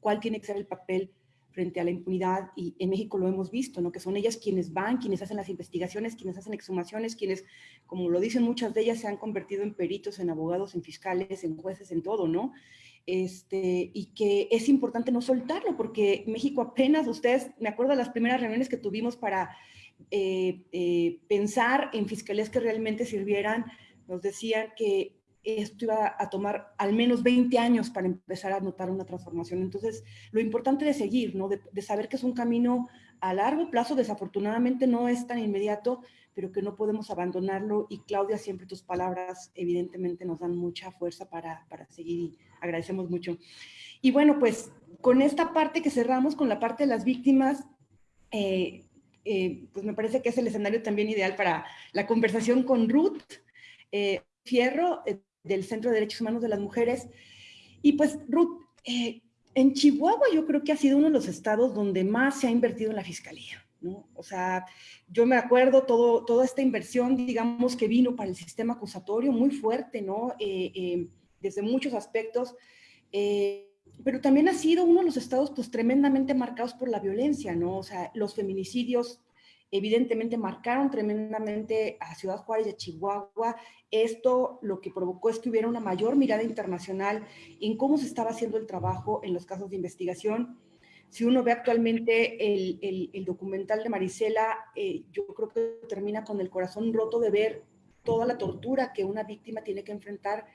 ¿Cuál tiene que ser el papel frente a la impunidad y en México lo hemos visto, ¿no? que son ellas quienes van, quienes hacen las investigaciones, quienes hacen exhumaciones, quienes, como lo dicen muchas de ellas, se han convertido en peritos, en abogados, en fiscales, en jueces, en todo, ¿no? Este, y que es importante no soltarlo, porque México apenas, ustedes, me acuerdo de las primeras reuniones que tuvimos para eh, eh, pensar en fiscalías que realmente sirvieran, nos decían que esto iba a tomar al menos 20 años para empezar a notar una transformación. Entonces, lo importante de seguir, ¿no? de, saber que es un camino a largo plazo, desafortunadamente no es tan inmediato, pero que no podemos abandonarlo. Y Claudia, siempre tus palabras evidentemente nos dan mucha fuerza para, para seguir y agradecemos mucho. Y bueno, pues con esta parte que cerramos, con la parte de las víctimas, eh, eh, pues me parece que es el escenario también ideal para la conversación con Ruth eh, Fierro, del Centro de Derechos Humanos de las Mujeres. Y pues, Ruth, en Chihuahua yo creo que ha sido uno de los estados donde más se ha invertido en la fiscalía. ¿no? O sea, yo me acuerdo todo, toda esta inversión, digamos, que vino para el sistema acusatorio muy fuerte, ¿no? Desde muchos aspectos pero también ha sido uno de los estados pues tremendamente marcados por la violencia, ¿no? O sea, los feminicidios evidentemente marcaron tremendamente a Ciudad Juárez y a Chihuahua. Esto lo que provocó es que hubiera una mayor mirada internacional en cómo se estaba haciendo el trabajo en los casos de investigación. Si uno ve actualmente el, el, documental de Marisela, eh, yo creo que termina con el corazón roto de ver toda la tortura que una víctima tiene que enfrentar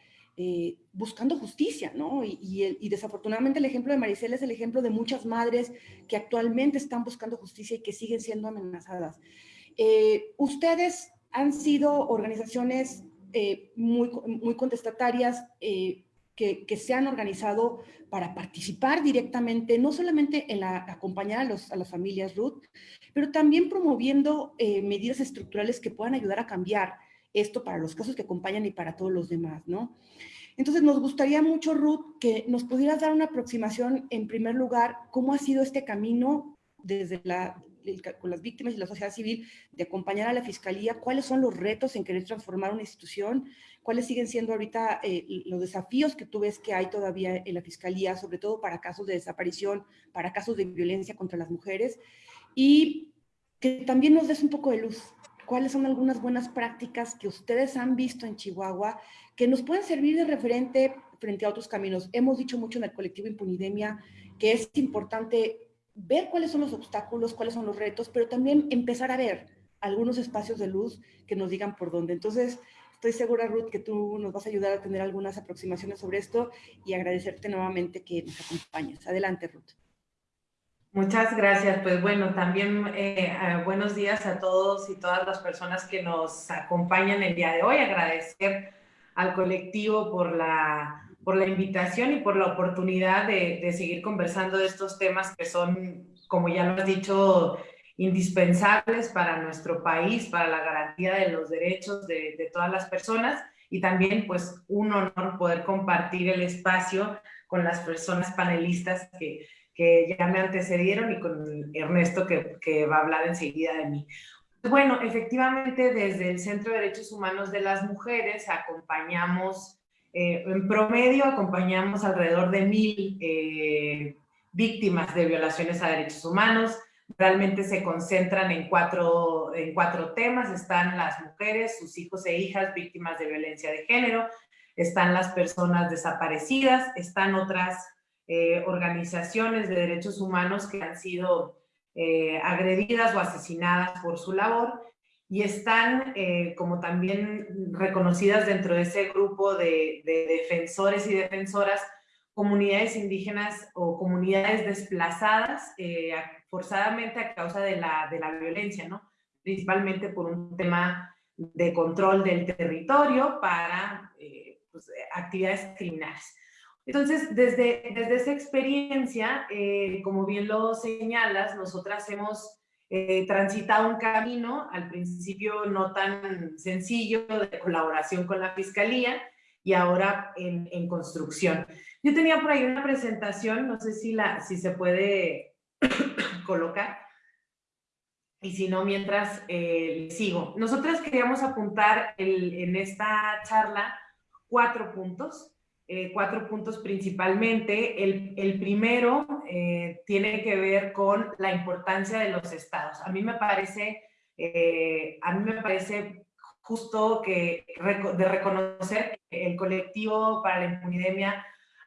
eh, buscando justicia, ¿no? Y, desafortunadamente el ejemplo de Maricela es el ejemplo de muchas madres que actualmente están buscando justicia y que siguen siendo amenazadas. Eh, ustedes han sido organizaciones eh, muy, muy contestatarias que, que, se han organizado para participar directamente, no solamente en la, acompañar a, los, a las familias Ruth, pero también promoviendo medidas estructurales que puedan ayudar a cambiar esto para los casos que acompañan y para todos los demás, ¿no? Entonces, nos gustaría mucho, Ruth, que nos pudieras dar una aproximación, en primer lugar, cómo ha sido este camino desde la, con las víctimas y la sociedad civil de acompañar a la Fiscalía, cuáles son los retos en querer transformar una institución, cuáles siguen siendo ahorita eh, los desafíos que tú ves que hay todavía en la Fiscalía, sobre todo para casos de desaparición, para casos de violencia contra las mujeres, y que también nos des un poco de luz cuáles son algunas buenas prácticas que ustedes han visto en Chihuahua que nos pueden servir de referente frente a otros caminos. Hemos dicho mucho en el colectivo Impunidemia que es importante ver cuáles son los obstáculos, cuáles son los retos, pero también empezar a ver algunos espacios de luz que nos digan por dónde. Entonces, estoy segura, Ruth, que tú nos vas a ayudar a tener algunas aproximaciones sobre esto y agradecerte nuevamente que nos acompañes. Adelante, Ruth. Muchas gracias. Pues bueno, también eh, buenos días a todos y todas las personas que nos acompañan el día de hoy. Agradecer al colectivo por la, por la invitación y por la oportunidad de, de seguir conversando de estos temas que son, como ya lo has dicho, indispensables para nuestro país, para la garantía de los derechos de, de todas las personas y también pues un honor poder compartir el espacio con las personas panelistas que que ya me antecedieron y con Ernesto que, va a hablar enseguida de mí. Bueno, efectivamente desde el Centro de Derechos Humanos de las Mujeres acompañamos, eh, en promedio acompañamos alrededor de mil eh, víctimas de violaciones a derechos humanos. Realmente se concentran en cuatro, en cuatro temas. Están las mujeres, sus hijos e hijas víctimas de violencia de género, están las personas desaparecidas, están otras eh, organizaciones de derechos humanos que han sido eh, agredidas o asesinadas por su labor y están eh, como también reconocidas dentro de ese grupo de, defensores y defensoras comunidades indígenas o comunidades desplazadas forzadamente a causa de la, de la violencia, ¿no? principalmente por un tema de control del territorio para pues, actividades criminales. Entonces, desde, desde esa experiencia, eh, como bien lo señalas, nosotras hemos eh, transitado un camino, al principio no tan sencillo, de colaboración con la Fiscalía y ahora en, en construcción. Yo tenía por ahí una presentación, no sé si, la, si se puede colocar, y si no, mientras eh, sigo. Nosotras queríamos apuntar el, en esta charla cuatro puntos. Eh, cuatro puntos principalmente. El, el primero eh, tiene que ver con la importancia de los estados. A mí me parece, eh, a mí me parece justo que de reconocer que el colectivo para la impunidemia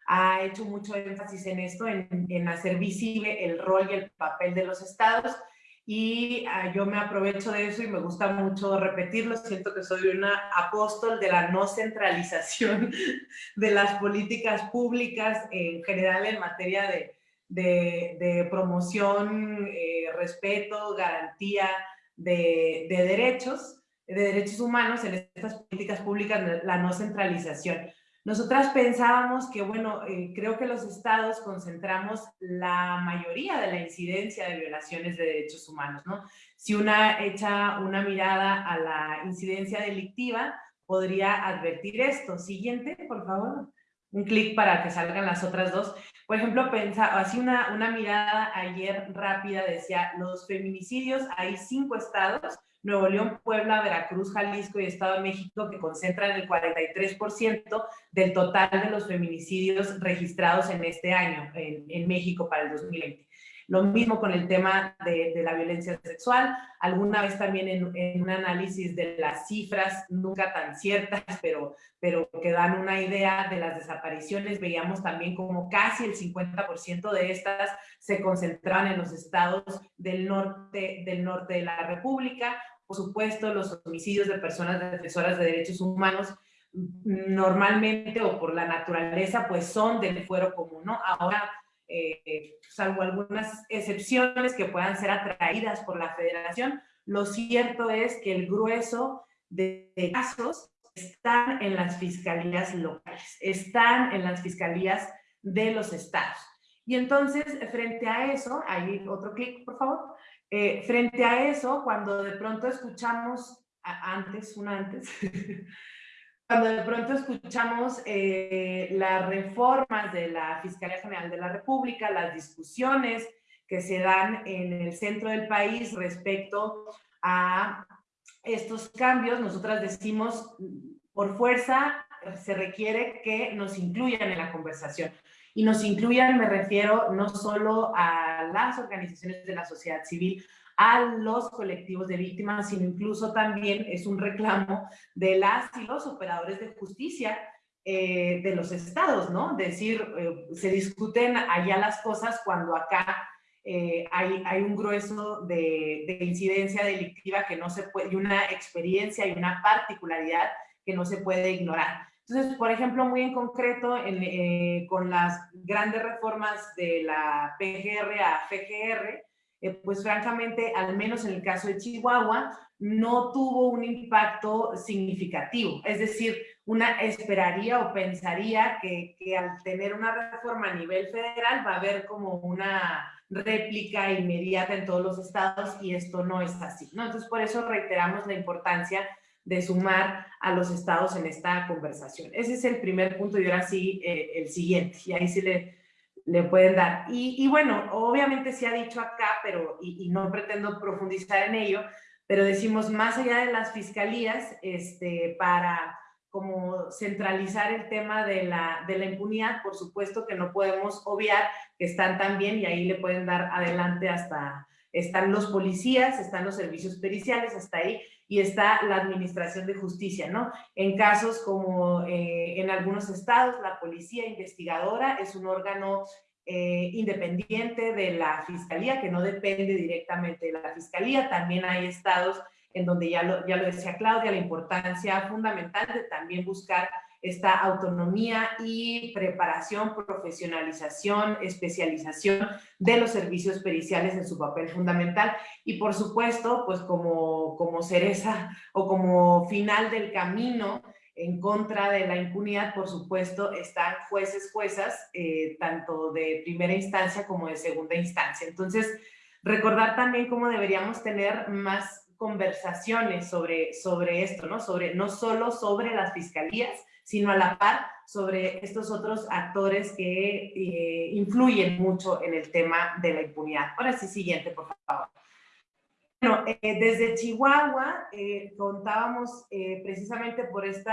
ha hecho mucho énfasis en esto, en, en hacer visible el rol y el papel de los estados y ah, yo me aprovecho de eso y me gusta mucho repetirlo. Siento que soy una apóstol de la no centralización de las políticas públicas en general en materia de, de, promoción, eh, respeto, garantía de, de, derechos. de derechos humanos en estas políticas públicas, la no centralización. Nosotras pensábamos que, bueno, eh, creo que los estados concentramos la mayoría de la incidencia de violaciones de derechos humanos, ¿no? Si una echa una mirada a la incidencia delictiva, podría advertir esto. Siguiente, por favor. Un clic para que salgan las otras dos. Por ejemplo, pensaba, así una, una mirada ayer rápida decía, los feminicidios, hay cinco estados, Nuevo León, Puebla, Veracruz, Jalisco y Estado de México, que concentran el 43% del total de los feminicidios registrados en este año en, en México para el 2020. Lo mismo con el tema de, la violencia sexual. Alguna vez también en, un análisis de las cifras, nunca tan ciertas, pero, pero que dan una idea de las desapariciones, veíamos también como casi el 50% de estas se concentraban en los estados del norte, del norte de la República. Por supuesto, los homicidios de personas defensoras de derechos humanos normalmente o por la naturaleza, pues son del fuero común, ¿no? Ahora eh, salvo algunas excepciones que puedan ser atraídas por la federación, lo cierto es que el grueso de casos están en las fiscalías locales, están en las fiscalías de los estados. Y entonces, frente a eso, ahí otro clic, por favor, eh, frente a eso, cuando de pronto escuchamos, antes, un antes, cuando de pronto escuchamos eh, las reformas de la Fiscalía General de la República, las discusiones que se dan en el centro del país respecto a estos cambios, nosotras decimos, por fuerza se requiere que nos incluyan en la conversación. Y nos incluyan, me refiero no solo a las organizaciones de la sociedad civil, a los colectivos de víctimas, sino incluso también es un reclamo de las y los operadores de justicia eh, de los estados, ¿no? Decir, eh, se discuten allá las cosas cuando acá eh, hay, hay, un grueso de, de, incidencia delictiva que no se puede, y una experiencia y una particularidad que no se puede ignorar. Entonces, por ejemplo, muy en concreto, en, con las grandes reformas de la PGR a FGR, eh, pues francamente, al menos en el caso de Chihuahua, no tuvo un impacto significativo. Es decir, una esperaría o pensaría que, que, al tener una reforma a nivel federal va a haber como una réplica inmediata en todos los estados y esto no es así. ¿no? Entonces, por eso reiteramos la importancia de sumar a los estados en esta conversación. Ese es el primer punto y ahora sí eh, el siguiente. Y ahí sí le le pueden dar. Y, bueno, obviamente se ha dicho acá, pero y, no pretendo profundizar en ello, pero decimos más allá de las fiscalías, este, para como centralizar el tema de la, de la impunidad, por supuesto que no podemos obviar que están también, y ahí le pueden dar adelante hasta, están los policías, están los servicios periciales, hasta ahí, y está la Administración de Justicia, ¿no? En casos como eh, en algunos estados, la Policía Investigadora es un órgano eh, independiente de la Fiscalía, que no depende directamente de la Fiscalía. También hay estados en donde ya lo, ya lo decía Claudia, la importancia fundamental de también buscar esta autonomía y preparación, profesionalización, especialización de los servicios periciales en su papel fundamental. Y por supuesto, pues como, como cereza o como final del camino en contra de la impunidad, por supuesto, están jueces, juezas, eh, tanto de primera instancia como de segunda instancia. Entonces, recordar también cómo deberíamos tener más conversaciones sobre, sobre esto, ¿no? Sobre, no solo sobre las fiscalías, sino a la par sobre estos otros actores que eh, influyen mucho en el tema de la impunidad. Ahora sí, siguiente, por favor. Bueno, eh, desde Chihuahua eh, contábamos precisamente por este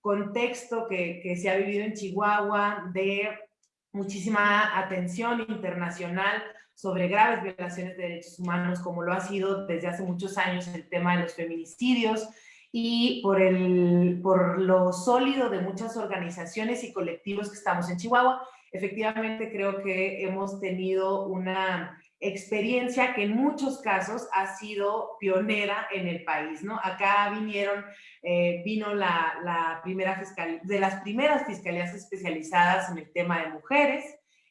contexto que, que se ha vivido en Chihuahua de muchísima atención internacional sobre graves violaciones de derechos humanos, como lo ha sido desde hace muchos años el tema de los feminicidios, y por, el, por lo sólido de muchas organizaciones y colectivos que estamos en Chihuahua. Efectivamente, creo que hemos tenido una experiencia que en muchos casos ha sido pionera en el país, ¿no? Acá vinieron, eh, vino la, la, primera fiscal, de las primeras fiscalías especializadas en el tema de mujeres,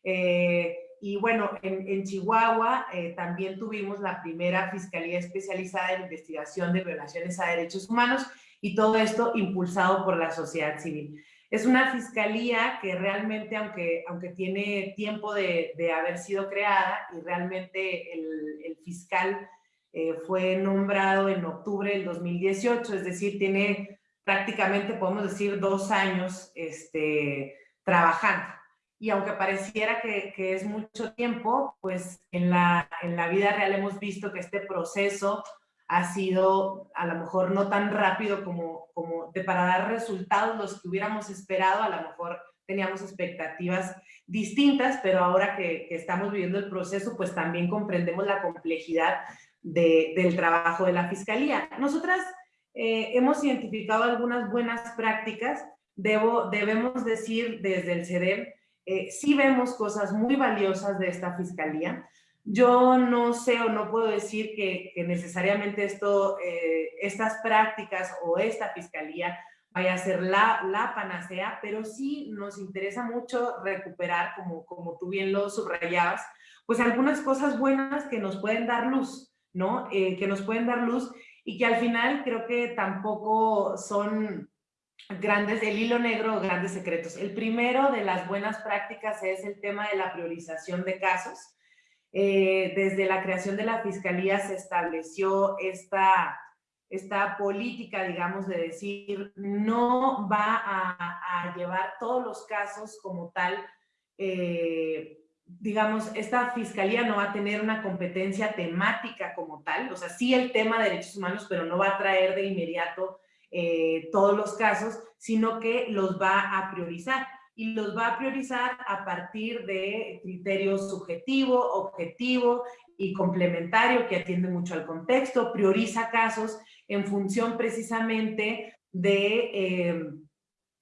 eh, y bueno, en, Chihuahua eh, también tuvimos la primera Fiscalía Especializada en Investigación de Violaciones a Derechos Humanos y todo esto impulsado por la sociedad civil. Es una fiscalía que realmente, aunque, aunque tiene tiempo de, de haber sido creada y realmente el, el fiscal eh, fue nombrado en octubre del 2018, es decir, tiene prácticamente, podemos decir, dos años este, trabajando. Y aunque pareciera que, que, es mucho tiempo, pues en la, en la vida real hemos visto que este proceso ha sido a lo mejor no tan rápido como, como de, para dar resultados los que hubiéramos esperado, a lo mejor teníamos expectativas distintas, pero ahora que, que estamos viviendo el proceso, pues también comprendemos la complejidad de, del trabajo de la Fiscalía. Nosotras eh, hemos identificado algunas buenas prácticas, Debo, debemos decir desde el CEDEM, eh, sí vemos cosas muy valiosas de esta Fiscalía, yo no sé o no puedo decir que, necesariamente esto, eh, estas prácticas o esta fiscalía vaya a ser la, la, panacea, pero sí nos interesa mucho recuperar, como, como tú bien lo subrayabas, pues algunas cosas buenas que nos pueden dar luz, ¿no? Eh, que nos pueden dar luz y que al final creo que tampoco son grandes, el hilo negro grandes secretos. El primero de las buenas prácticas es el tema de la priorización de casos eh, desde la creación de la Fiscalía se estableció esta, esta política, digamos, de decir, no va a, llevar todos los casos como tal, eh, digamos, esta Fiscalía no va a tener una competencia temática como tal, o sea, sí el tema de derechos humanos, pero no va a traer de inmediato eh, todos los casos, sino que los va a priorizar. Y los va a priorizar a partir de criterios subjetivo, objetivo y complementario que atiende mucho al contexto, prioriza casos en función precisamente de eh,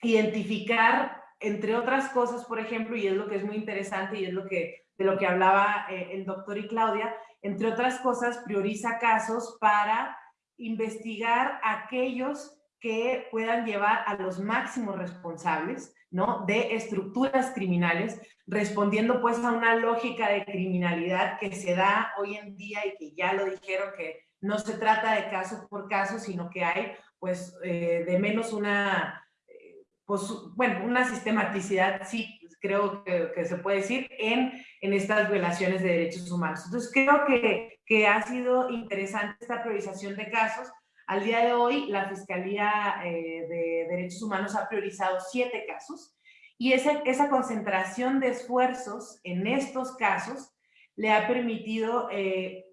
identificar, entre otras cosas, por ejemplo, y es lo que es muy interesante y es lo que, de lo que hablaba eh, el doctor y Claudia, entre otras cosas, prioriza casos para investigar aquellos que puedan llevar a los máximos responsables ¿no? de estructuras criminales, respondiendo pues a una lógica de criminalidad que se da hoy en día y que ya lo dijeron que no se trata de caso por caso, sino que hay pues eh, de menos una, eh, pues, bueno, una sistematicidad, sí, creo que, que, se puede decir, en, en estas violaciones de derechos humanos. Entonces creo que, que ha sido interesante esta priorización de casos, al día de hoy, la Fiscalía eh, de Derechos Humanos ha priorizado siete casos y esa, esa concentración de esfuerzos en estos casos le ha permitido, eh,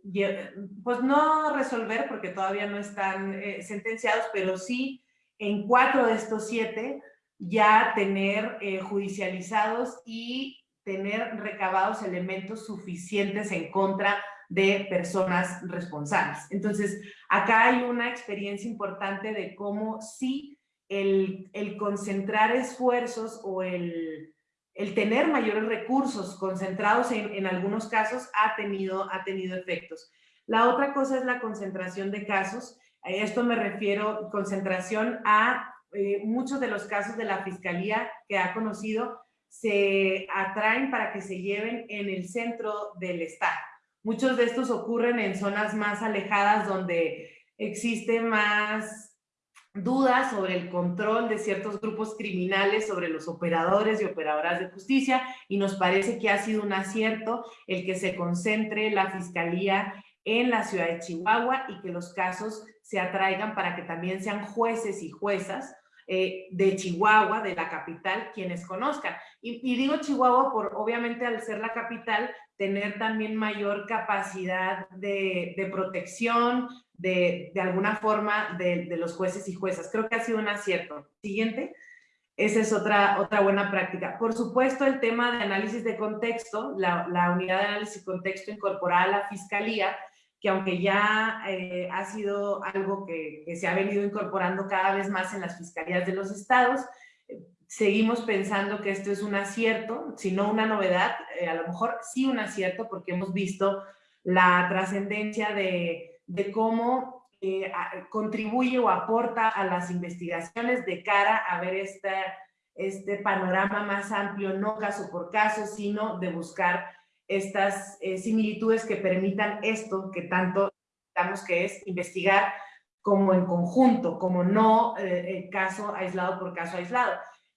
pues no resolver porque todavía no están eh, sentenciados, pero sí en cuatro de estos siete ya tener judicializados y tener recabados elementos suficientes en contra de personas responsables. Entonces, acá hay una experiencia importante de cómo sí el, el concentrar esfuerzos o el, el, tener mayores recursos concentrados en, en, algunos casos ha tenido, ha tenido efectos. La otra cosa es la concentración de casos. A esto me refiero, concentración a eh, muchos de los casos de la Fiscalía que ha conocido se atraen para que se lleven en el centro del Estado. Muchos de estos ocurren en zonas más alejadas donde existe más dudas sobre el control de ciertos grupos criminales sobre los operadores y operadoras de justicia y nos parece que ha sido un acierto el que se concentre la Fiscalía en la ciudad de Chihuahua y que los casos se atraigan para que también sean jueces y juezas eh, de Chihuahua, de la capital, quienes conozcan. Y, digo Chihuahua por, obviamente, al ser la capital, tener también mayor capacidad de, protección, de, de, alguna forma, de, de, los jueces y juezas. Creo que ha sido un acierto. Siguiente. Esa es otra, otra buena práctica. Por supuesto, el tema de análisis de contexto, la, la unidad de análisis de contexto incorporada a la Fiscalía, que aunque ya eh, ha sido algo que, que, se ha venido incorporando cada vez más en las fiscalías de los estados, eh, seguimos pensando que esto es un acierto, si no una novedad, eh, a lo mejor sí un acierto porque hemos visto la trascendencia de, de, cómo eh, a, contribuye o aporta a las investigaciones de cara a ver esta, este panorama más amplio, no caso por caso, sino de buscar estas eh, similitudes que permitan esto que tanto estamos que es investigar como en conjunto, como no eh, caso aislado por caso aislado.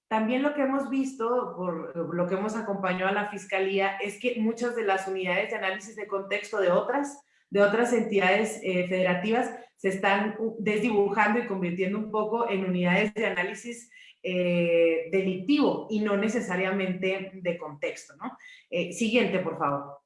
También lo que hemos visto, por lo que hemos acompañado a la Fiscalía, es que muchas de las unidades de análisis de contexto de otras, de otras entidades eh, federativas se están desdibujando y convirtiendo un poco en unidades de análisis eh, delictivo y no necesariamente de contexto. ¿no? Eh, siguiente, por favor.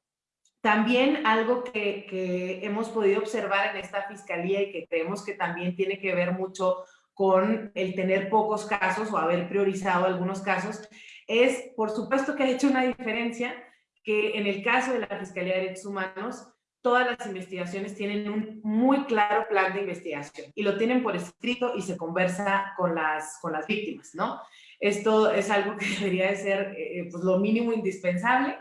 También algo que, que, hemos podido observar en esta fiscalía y que creemos que también tiene que ver mucho con el tener pocos casos o haber priorizado algunos casos, es por supuesto que ha hecho una diferencia que en el caso de la Fiscalía de Derechos Humanos todas las investigaciones tienen un muy claro plan de investigación y lo tienen por escrito y se conversa con las, con las víctimas, ¿no? Esto es algo que debería de ser eh, pues lo mínimo indispensable,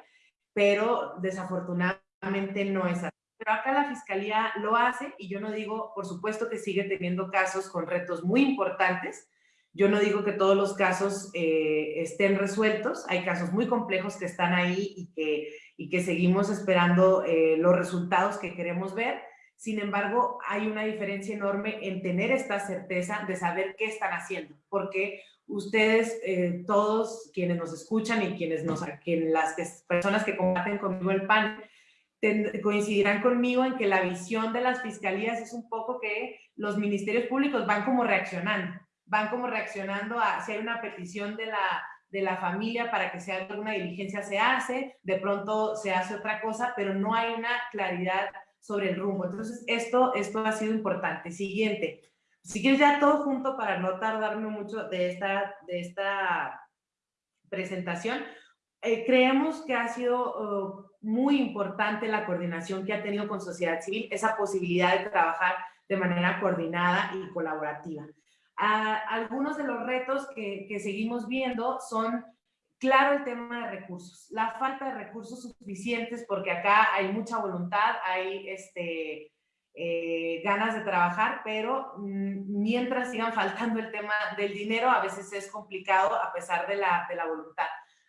pero desafortunadamente no es así. Pero acá la Fiscalía lo hace y yo no digo, por supuesto que sigue teniendo casos con retos muy importantes, yo no digo que todos los casos eh, estén resueltos, hay casos muy complejos que están ahí y que, y que seguimos esperando eh, los resultados que queremos ver. Sin embargo, hay una diferencia enorme en tener esta certeza de saber qué están haciendo, porque ustedes, eh, todos quienes nos escuchan y quienes nos, quien, las personas que combaten conmigo el PAN, coincidirán conmigo en que la visión de las fiscalías es un poco que los ministerios públicos van como reaccionando van como reaccionando a si hay una petición de la, de la familia para que se haga alguna diligencia, se hace, de pronto se hace otra cosa, pero no hay una claridad sobre el rumbo. Entonces, esto, esto ha sido importante. Siguiente. Si quieres ya todo junto para no tardarme mucho de esta, de esta presentación, eh, creemos que ha sido uh, muy importante la coordinación que ha tenido con sociedad civil, esa posibilidad de trabajar de manera coordinada y colaborativa algunos de los retos que, que, seguimos viendo son, claro, el tema de recursos, la falta de recursos suficientes, porque acá hay mucha voluntad, hay este, eh, ganas de trabajar, pero mm, mientras sigan faltando el tema del dinero, a veces es complicado a pesar de la, de la voluntad.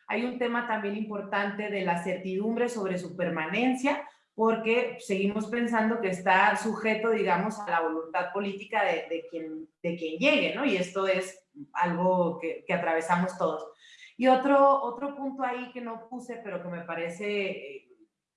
Hay un tema también importante de la certidumbre sobre su permanencia, porque seguimos pensando que está sujeto, digamos, a la voluntad política de, quien, de quien llegue, ¿no? Y esto es algo que, atravesamos todos. Y otro, otro punto ahí que no puse, pero que me parece eh,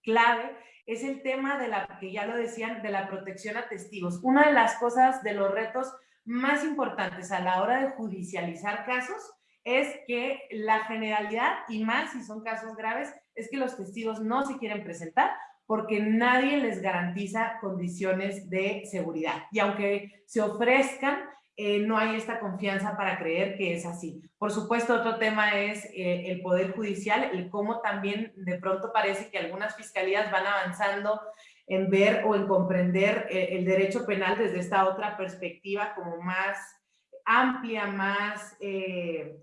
clave, es el tema de la, que ya lo decían, de la protección a testigos. Una de las cosas, de los retos más importantes a la hora de judicializar casos, es que la generalidad, y más si son casos graves, es que los testigos no se quieren presentar porque nadie les garantiza condiciones de seguridad. Y aunque se ofrezcan, eh, no hay esta confianza para creer que es así. Por supuesto, otro tema es eh, el Poder Judicial, el cómo también de pronto parece que algunas fiscalías van avanzando en ver o en comprender eh, el derecho penal desde esta otra perspectiva como más amplia, más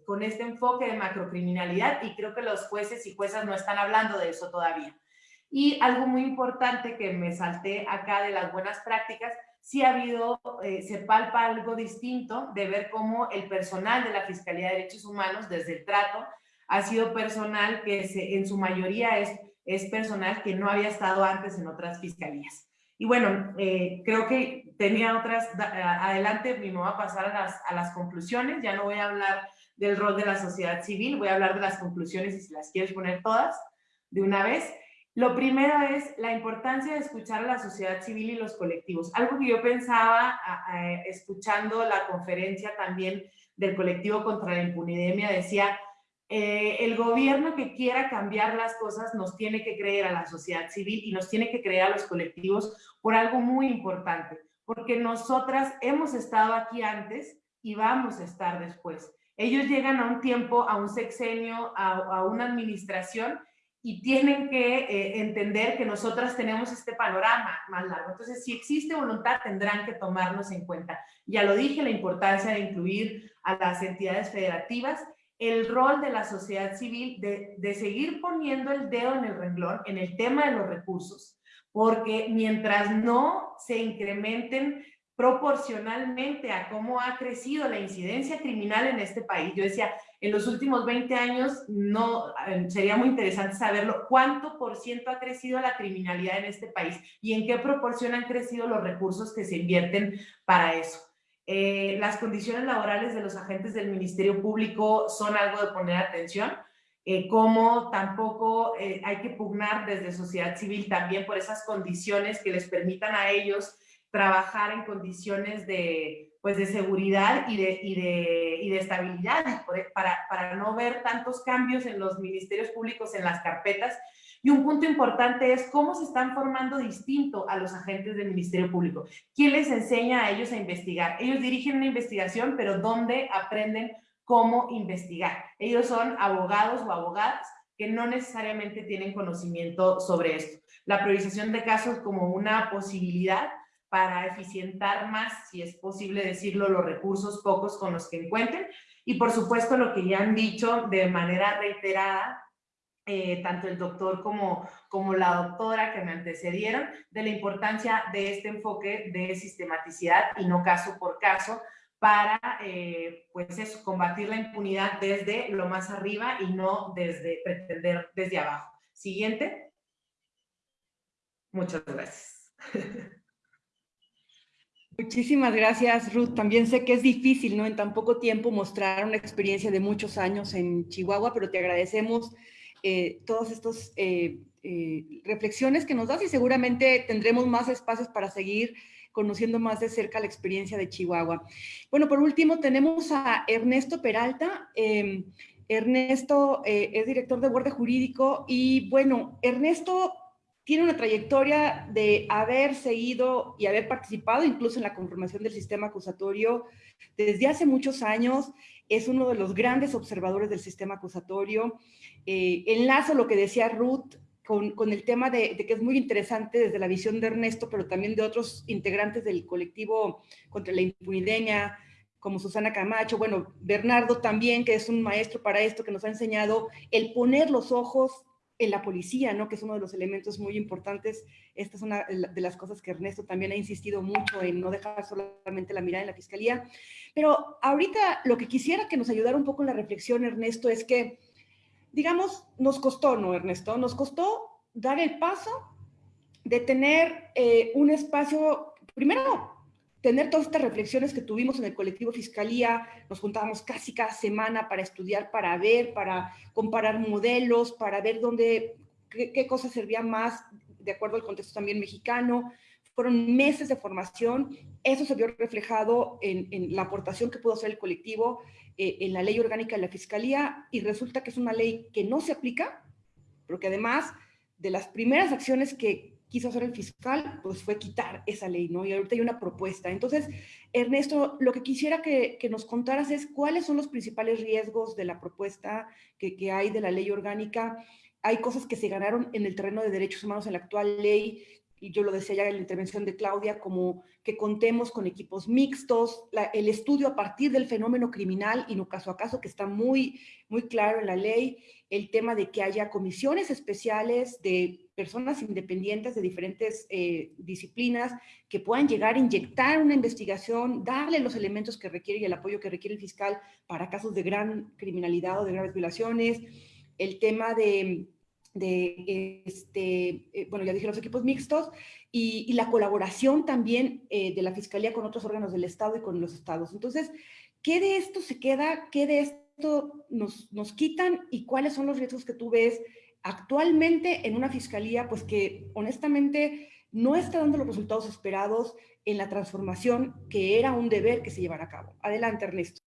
con este enfoque de macrocriminalidad y creo que los jueces y juezas no están hablando de eso todavía. Y algo muy importante que me salté acá de las buenas prácticas, sí ha habido, eh, se palpa algo distinto de ver cómo el personal de la Fiscalía de Derechos Humanos, desde el trato, ha sido personal que se, en su mayoría es, es personal que no había estado antes en otras fiscalías. Y bueno, eh, creo que tenía otras, adelante me voy a pasar a las, a las conclusiones, ya no voy a hablar del rol de la sociedad civil, voy a hablar de las conclusiones y si las quieres poner todas de una vez. Lo primero es la importancia de escuchar a la sociedad civil y los colectivos. Algo que yo pensaba escuchando la conferencia también del colectivo contra la impunidemia decía, eh, el gobierno que quiera cambiar las cosas nos tiene que creer a la sociedad civil y nos tiene que creer a los colectivos por algo muy importante, porque nosotras hemos estado aquí antes y vamos a estar después. Ellos llegan a un tiempo, a un sexenio, a una administración y tienen que eh, entender que nosotras tenemos este panorama más largo. Entonces, si existe voluntad, tendrán que tomarnos en cuenta. Ya lo dije, la importancia de incluir a las entidades federativas, el rol de la sociedad civil de, de seguir poniendo el dedo en el renglón en el tema de los recursos, porque mientras no se incrementen proporcionalmente a cómo ha crecido la incidencia criminal en este país. Yo decía, en los últimos 20 años no eh, sería muy interesante saberlo, cuánto por ciento ha crecido la criminalidad en este país y en qué proporción han crecido los recursos que se invierten para eso. Eh, las condiciones laborales de los agentes del Ministerio Público son algo de poner atención, eh, como tampoco hay que pugnar desde sociedad civil también por esas condiciones que les permitan a ellos trabajar en condiciones de, pues de seguridad y de, y de, y de estabilidad e, para, para no ver tantos cambios en los ministerios públicos, en las carpetas. Y un punto importante es cómo se están formando distinto a los agentes del Ministerio Público. ¿Quién les enseña a ellos a investigar? Ellos dirigen una investigación, pero ¿dónde aprenden cómo investigar? Ellos son abogados o abogadas que no necesariamente tienen conocimiento sobre esto. La priorización de casos como una posibilidad para eficientar más, si es posible decirlo, los recursos pocos con los que encuentren. Y por supuesto lo que ya han dicho de manera reiterada, eh, tanto el doctor como, como la doctora que me antecedieron, de la importancia de este enfoque de sistematicidad y no caso por caso, para eh, pues eso, combatir la impunidad desde lo más arriba y no desde pretender desde abajo. Siguiente. Muchas gracias. Muchísimas gracias, Ruth. También sé que es difícil, ¿no? En tan poco tiempo mostrar una experiencia de muchos años en Chihuahua, pero te agradecemos eh, todas estas eh, eh, reflexiones que nos das y seguramente tendremos más espacios para seguir conociendo más de cerca la experiencia de Chihuahua. Bueno, por último tenemos a Ernesto Peralta. Em, Ernesto es director de Borde Jurídico y bueno, Ernesto tiene una trayectoria de haber seguido y haber participado incluso en la conformación del sistema acusatorio desde hace muchos años. Es uno de los grandes observadores del sistema acusatorio. Eh, enlazo lo que decía Ruth con, con el tema de, de, que es muy interesante desde la visión de Ernesto, pero también de otros integrantes del colectivo contra la impunidemia, como Susana Camacho, bueno, Bernardo también, que es un maestro para esto, que nos ha enseñado el poner los ojos en la policía, ¿no? que es uno de los elementos muy importantes. Esta es una de las cosas que Ernesto también ha insistido mucho en no dejar solamente la mirada en la fiscalía. Pero ahorita lo que quisiera que nos ayudara un poco en la reflexión, Ernesto, es que, digamos, nos costó, ¿no, Ernesto? Nos costó dar el paso de tener eh, un espacio, primero, tener todas estas reflexiones que tuvimos en el colectivo Fiscalía, nos juntábamos casi cada semana para estudiar, para ver, para comparar modelos, para ver dónde, qué, qué cosas servían más de acuerdo al contexto también mexicano. Fueron meses de formación, eso se vio reflejado en, en la aportación que pudo hacer el colectivo eh, en la ley orgánica de la Fiscalía y resulta que es una ley que no se aplica, pero que además de las primeras acciones que, quiso hacer el fiscal, pues fue quitar esa ley, ¿no? Y ahorita hay una propuesta. Entonces, Ernesto, lo que quisiera que, nos contaras es cuáles son los principales riesgos de la propuesta que, que, hay de la ley orgánica. Hay cosas que se ganaron en el terreno de derechos humanos en la actual ley, y yo lo decía ya en la intervención de Claudia, como que contemos con equipos mixtos, el estudio a partir del fenómeno criminal y no caso a caso, que está muy, muy claro en la ley, el tema de que haya comisiones especiales de personas independientes de diferentes eh, disciplinas que puedan llegar a inyectar una investigación, darle los elementos que requiere y el apoyo que requiere el fiscal para casos de gran criminalidad o de graves violaciones, el tema de de, este, eh, bueno, ya dije los equipos mixtos, y, la colaboración también eh, de la Fiscalía con otros órganos del Estado y con los estados. Entonces, ¿qué de esto se queda? ¿Qué de esto nos, nos quitan? ¿Y cuáles son los riesgos que tú ves actualmente en una Fiscalía, pues que honestamente no está dando los resultados esperados en la transformación que era un deber que se llevara a cabo? Adelante, Ernesto.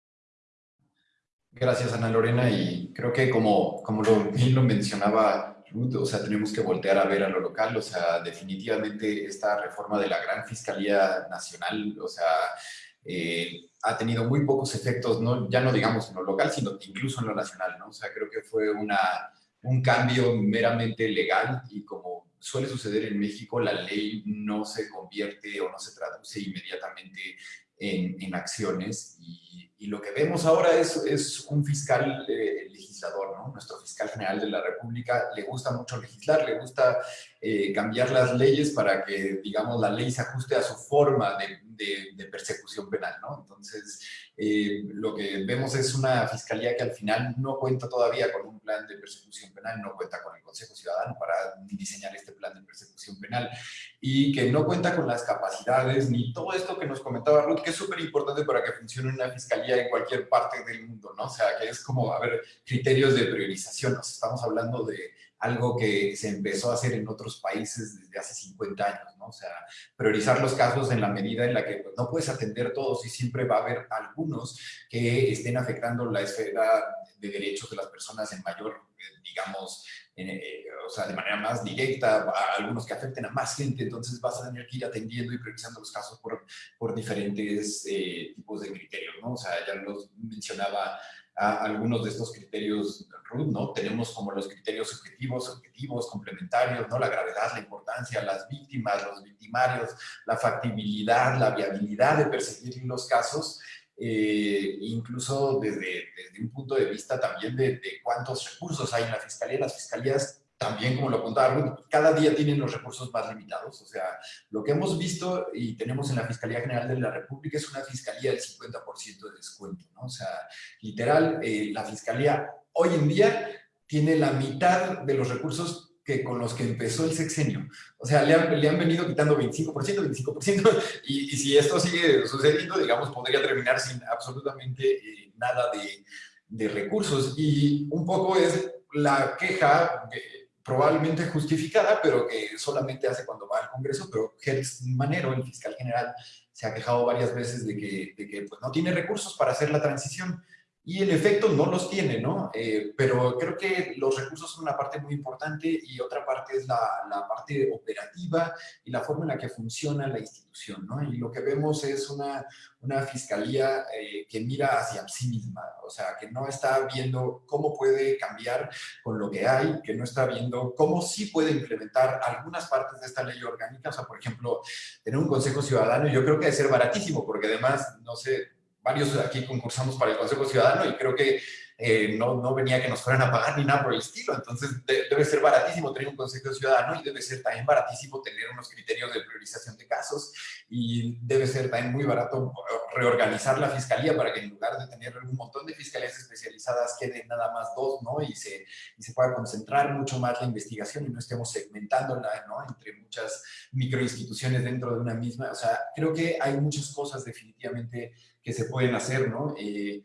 Gracias, Ana Lorena, y creo que como, como lo, lo mencionaba Ruth, o sea, tenemos que voltear a ver a lo local, o sea, definitivamente esta reforma de la Gran Fiscalía Nacional, o sea, eh, ha tenido muy pocos efectos, no, ya no digamos en lo local, sino incluso en lo nacional, ¿no? O sea, creo que fue una, un cambio meramente legal y como suele suceder en México, la ley no se convierte o no se traduce inmediatamente en, en acciones y y lo que vemos ahora es, es un fiscal eh, legislador, ¿no? Nuestro fiscal general de la República le gusta mucho legislar, le gusta eh, cambiar las leyes para que, digamos, la ley se ajuste a su forma de, de, persecución penal, ¿no? Entonces, eh, lo que vemos es una fiscalía que al final no cuenta todavía con un plan de persecución penal, no cuenta con el Consejo Ciudadano para diseñar este plan de persecución penal y que no cuenta con las capacidades ni todo esto que nos comentaba Ruth, que es súper importante para que funcione una fiscalía en cualquier parte del mundo, ¿no? O sea, que es como, a ver, criterios de priorización, nos estamos hablando de algo que se empezó a hacer en otros países desde hace 50 años, ¿no? O sea, priorizar los casos en la medida en la que pues, no puedes atender todos y siempre va a haber algunos que estén afectando la esfera de derechos de las personas en mayor, eh, digamos, eh, o sea, de manera más directa, algunos que afecten a más gente, entonces vas a tener que ir atendiendo y priorizando los casos por, por diferentes eh, tipos de criterios, ¿no? O sea, ya los mencionaba algunos de estos criterios RUT, ¿no? Tenemos como los criterios objetivos, objetivos, complementarios, ¿no? La gravedad, la importancia, las víctimas, los victimarios, la factibilidad, la viabilidad de perseguir los casos, eh, incluso desde, desde, un punto de vista también de, de, cuántos recursos hay en la fiscalía. Las fiscalías también, como lo apuntaba cada día tienen los recursos más limitados. O sea, lo que hemos visto y tenemos en la Fiscalía General de la República es una fiscalía del 50% de descuento, ¿no? O sea, literal, eh, la fiscalía hoy en día tiene la mitad de los recursos que con los que empezó el sexenio. O sea, le han, le han venido quitando 25%, 25%, y, y, si esto sigue sucediendo, digamos, podría terminar sin absolutamente eh, nada de, de recursos. Y un poco es la queja probablemente justificada, pero que solamente hace cuando va al Congreso, pero Gers Manero, el fiscal general, se ha quejado varias veces de que, de que pues, no tiene recursos para hacer la transición. Y en efecto no los tiene, ¿no? Eh, pero creo que los recursos son una parte muy importante y otra parte es la, la, parte operativa y la forma en la que funciona la institución, ¿no? Y lo que vemos es una, una fiscalía eh, que mira hacia sí misma, o sea, que no está viendo cómo puede cambiar con lo que hay, que no está viendo cómo sí puede implementar algunas partes de esta ley orgánica, o sea, por ejemplo, tener un consejo ciudadano, yo creo que debe ser baratísimo, porque además, no sé, varios aquí concursamos para el Consejo Ciudadano y creo que eh, no, no, venía que nos fueran a pagar ni nada por el estilo. Entonces debe ser baratísimo tener un Consejo Ciudadano y debe ser también baratísimo tener unos criterios de priorización de casos y debe ser también muy barato reorganizar la fiscalía para que en lugar de tener un montón de fiscalías especializadas queden nada más dos, ¿no? Y se, y se pueda concentrar mucho más la investigación y no estemos segmentándola, ¿no? Entre muchas microinstituciones dentro de una misma. O sea, creo que hay muchas cosas definitivamente que se pueden hacer, ¿no? Eh,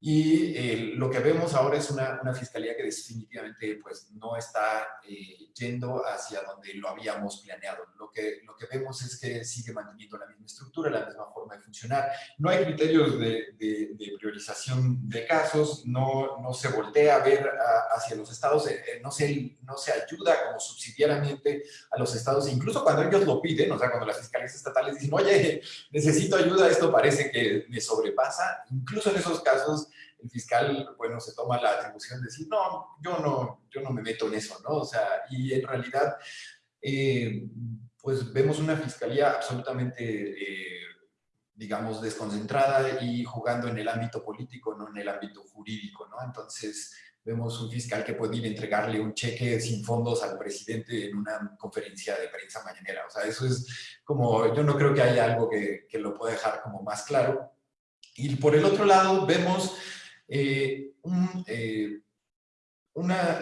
y eh, lo que vemos ahora es una, una, fiscalía que definitivamente pues, no está eh, yendo hacia donde lo habíamos planeado. Lo que, lo que vemos es que sigue manteniendo la misma estructura, la misma forma de funcionar. No hay criterios de, de, priorización de casos, no, no, se voltea a ver hacia los estados, eh, no, se, no se ayuda como subsidiariamente a los estados, incluso cuando ellos lo piden, o sea, cuando las fiscalías estatales dicen, oye, necesito ayuda, esto parece que me sobrepasa, incluso en esos casos el fiscal, bueno, se toma la atribución de decir, no, yo no, yo no me meto en eso, ¿no? O sea, y en realidad, eh, pues vemos una fiscalía absolutamente, eh, digamos, desconcentrada y jugando en el ámbito político, no en el ámbito jurídico, ¿no? Entonces, vemos un fiscal que puede ir a entregarle un cheque sin fondos al presidente en una conferencia de prensa mañanera. O sea, eso es como, yo no creo que haya algo que, que lo pueda dejar como más claro. Y por el otro lado, vemos eh, eh, una,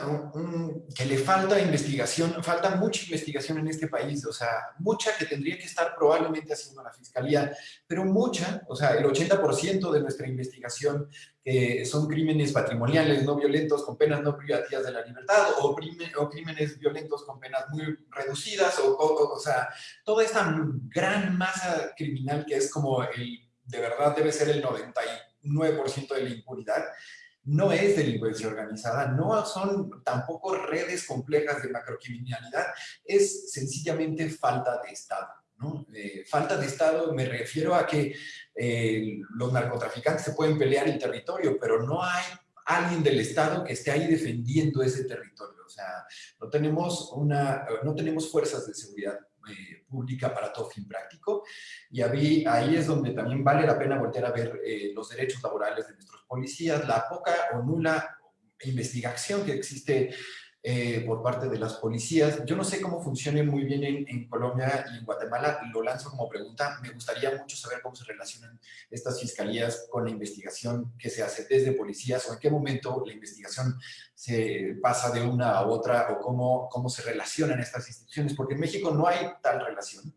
que le falta investigación, falta mucha investigación en este país, o sea, mucha que tendría que estar probablemente haciendo la Fiscalía, pero mucha, o sea, el 80% de nuestra investigación que son crímenes patrimoniales no violentos con penas no privativas de la libertad o, o crímenes violentos con penas muy reducidas, o, o, o sea, toda esta gran masa criminal que es como el, de verdad debe ser el 90 9% de la impunidad, no es delincuencia organizada, no son tampoco redes complejas de macrocriminalidad, es sencillamente falta de Estado. ¿no? Eh, falta de Estado me refiero a que eh, los narcotraficantes se pueden pelear el territorio, pero no hay alguien del Estado que esté ahí defendiendo ese territorio. O sea, no tenemos, una, no tenemos fuerzas de seguridad eh, pública para todo fin práctico. Y ahí, es donde también vale la pena volver a ver eh, los derechos laborales de nuestros policías, la poca o nula investigación que existe eh, por parte de las policías. Yo no sé cómo funcione muy bien en, Colombia y en Guatemala, lo lanzo como pregunta. Me gustaría mucho saber cómo se relacionan estas fiscalías con la investigación que se hace desde policías o en qué momento la investigación se pasa de una a otra o cómo, cómo se relacionan estas instituciones, porque en México no hay tal relación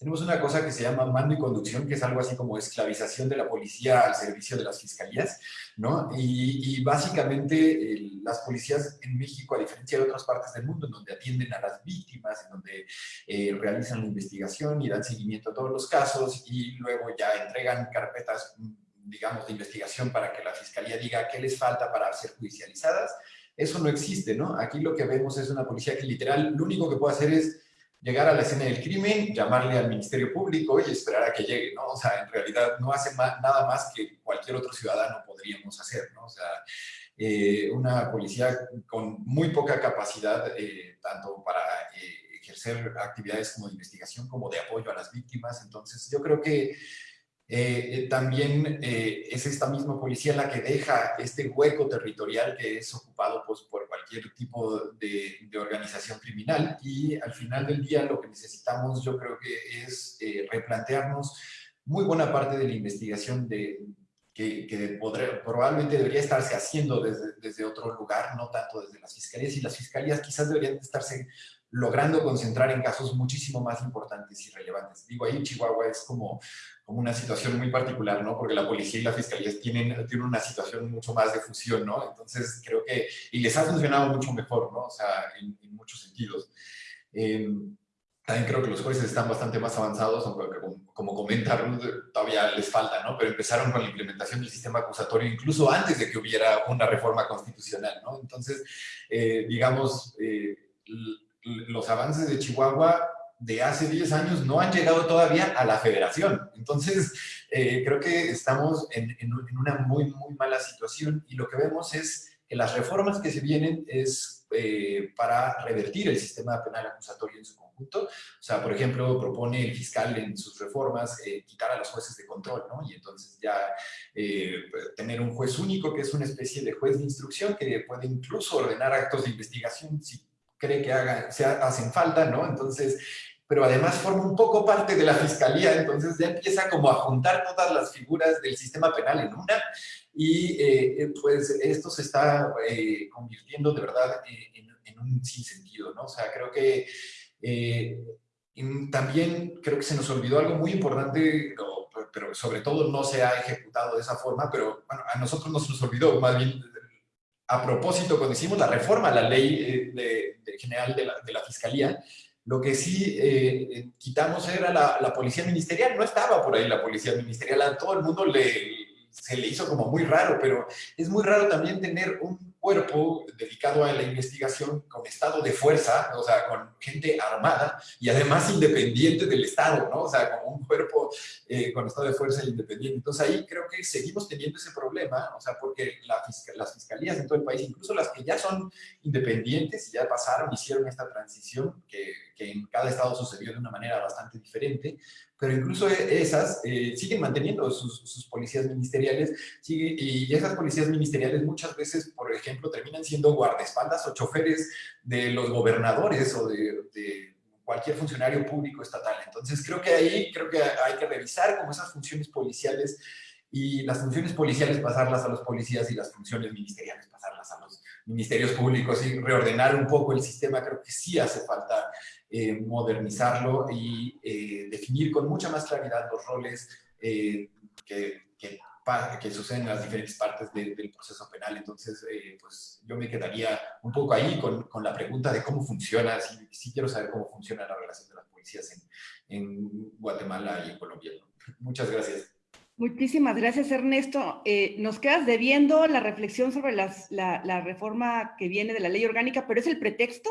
tenemos una cosa que se llama mando y conducción, que es algo así como esclavización de la policía al servicio de las fiscalías, ¿no? Y, básicamente las policías en México, a diferencia de otras partes del mundo, en donde atienden a las víctimas, en donde eh, realizan la investigación y dan seguimiento a todos los casos y luego ya entregan carpetas, digamos, de investigación para que la fiscalía diga qué les falta para ser judicializadas, eso no existe, ¿no? Aquí lo que vemos es una policía que literal lo único que puede hacer es llegar a la escena del crimen, llamarle al Ministerio Público y esperar a que llegue, ¿no? O sea, en realidad no hace nada más que cualquier otro ciudadano podríamos hacer, ¿no? O sea, eh, una policía con muy poca capacidad, eh, tanto para eh, ejercer actividades como de investigación, como de apoyo a las víctimas. Entonces, yo creo que también es esta misma policía la que deja este hueco territorial que es ocupado pues, por cualquier tipo de, organización criminal y al final del día lo que necesitamos yo creo que es eh, replantearnos muy buena parte de la investigación que probablemente debería estarse haciendo desde, desde otro lugar, no tanto desde las fiscalías y las fiscalías quizás deberían estarse logrando concentrar en casos muchísimo más importantes y relevantes. Digo, ahí Chihuahua es como, como una situación muy particular, ¿no? Porque la policía y la fiscalía tienen, tienen una situación mucho más de fusión, ¿no? Entonces, creo que, y les ha funcionado mucho mejor, ¿no? O sea, en, muchos sentidos. Em, también creo que los jueces están bastante más avanzados, aunque como, como comenta Ruth, todavía les falta, ¿no? Pero empezaron con la implementación del sistema acusatorio incluso antes de que hubiera una reforma constitucional, ¿no? Entonces, eh, digamos, eh, los avances de Chihuahua de hace 10 años no han llegado todavía a la federación. Entonces, eh, creo que estamos en, una muy, muy mala situación y lo que vemos es que las reformas que se vienen es eh, para revertir el sistema penal acusatorio en su conjunto. O sea, por ejemplo, propone el fiscal en sus reformas eh, quitar a los jueces de control, ¿no? Y entonces ya tener un juez único que es una especie de juez de instrucción que puede incluso ordenar actos de investigación si cree que haga, se hacen falta, ¿no? Entonces, pero además forma un poco parte de la fiscalía, entonces ya empieza como a juntar todas las figuras del sistema penal en una, y eh, pues esto se está eh, convirtiendo de verdad en, un sinsentido, ¿no? O sea, creo que eh, también creo que se nos olvidó algo muy importante, pero sobre todo no se ha ejecutado de esa forma, pero bueno, a nosotros no se nos olvidó, más bien a propósito, cuando hicimos la reforma a la ley de, general de la, de la, Fiscalía, lo que sí eh, quitamos era la, la, policía ministerial, no estaba por ahí la policía ministerial, a todo el mundo le, se le hizo como muy raro, pero es muy raro también tener un cuerpo dedicado a la investigación con estado de fuerza, o sea, con gente armada y además independiente del Estado, ¿no? O sea, como un cuerpo eh, con estado de fuerza independiente. Entonces ahí creo que seguimos teniendo ese problema, o sea, porque la las fiscalías en todo el país, incluso las que ya son independientes y ya pasaron, hicieron esta transición que en cada estado sucedió de una manera bastante diferente, pero incluso e, esas eh, siguen manteniendo sus, policías ministeriales y esas policías ministeriales muchas veces, por ejemplo, terminan siendo guardaespaldas o choferes de los gobernadores o de, cualquier funcionario público estatal. Entonces creo que ahí creo que hay que revisar cómo esas funciones policiales y las funciones policiales pasarlas a los policías y las funciones ministeriales pasarlas a los ministerios públicos y reordenar un poco el sistema. Creo que sí hace falta eh, modernizarlo y eh, definir con mucha más claridad los roles eh, que, que, suceden en las diferentes partes del proceso penal. Entonces, pues yo me quedaría un poco ahí con, con la pregunta de cómo funciona, si, quiero saber cómo funciona la relación de las policías en, Guatemala y en Colombia. Muchas gracias. Muchísimas gracias, Ernesto. nos quedas debiendo la reflexión sobre la, la reforma que viene de la ley orgánica, pero es el pretexto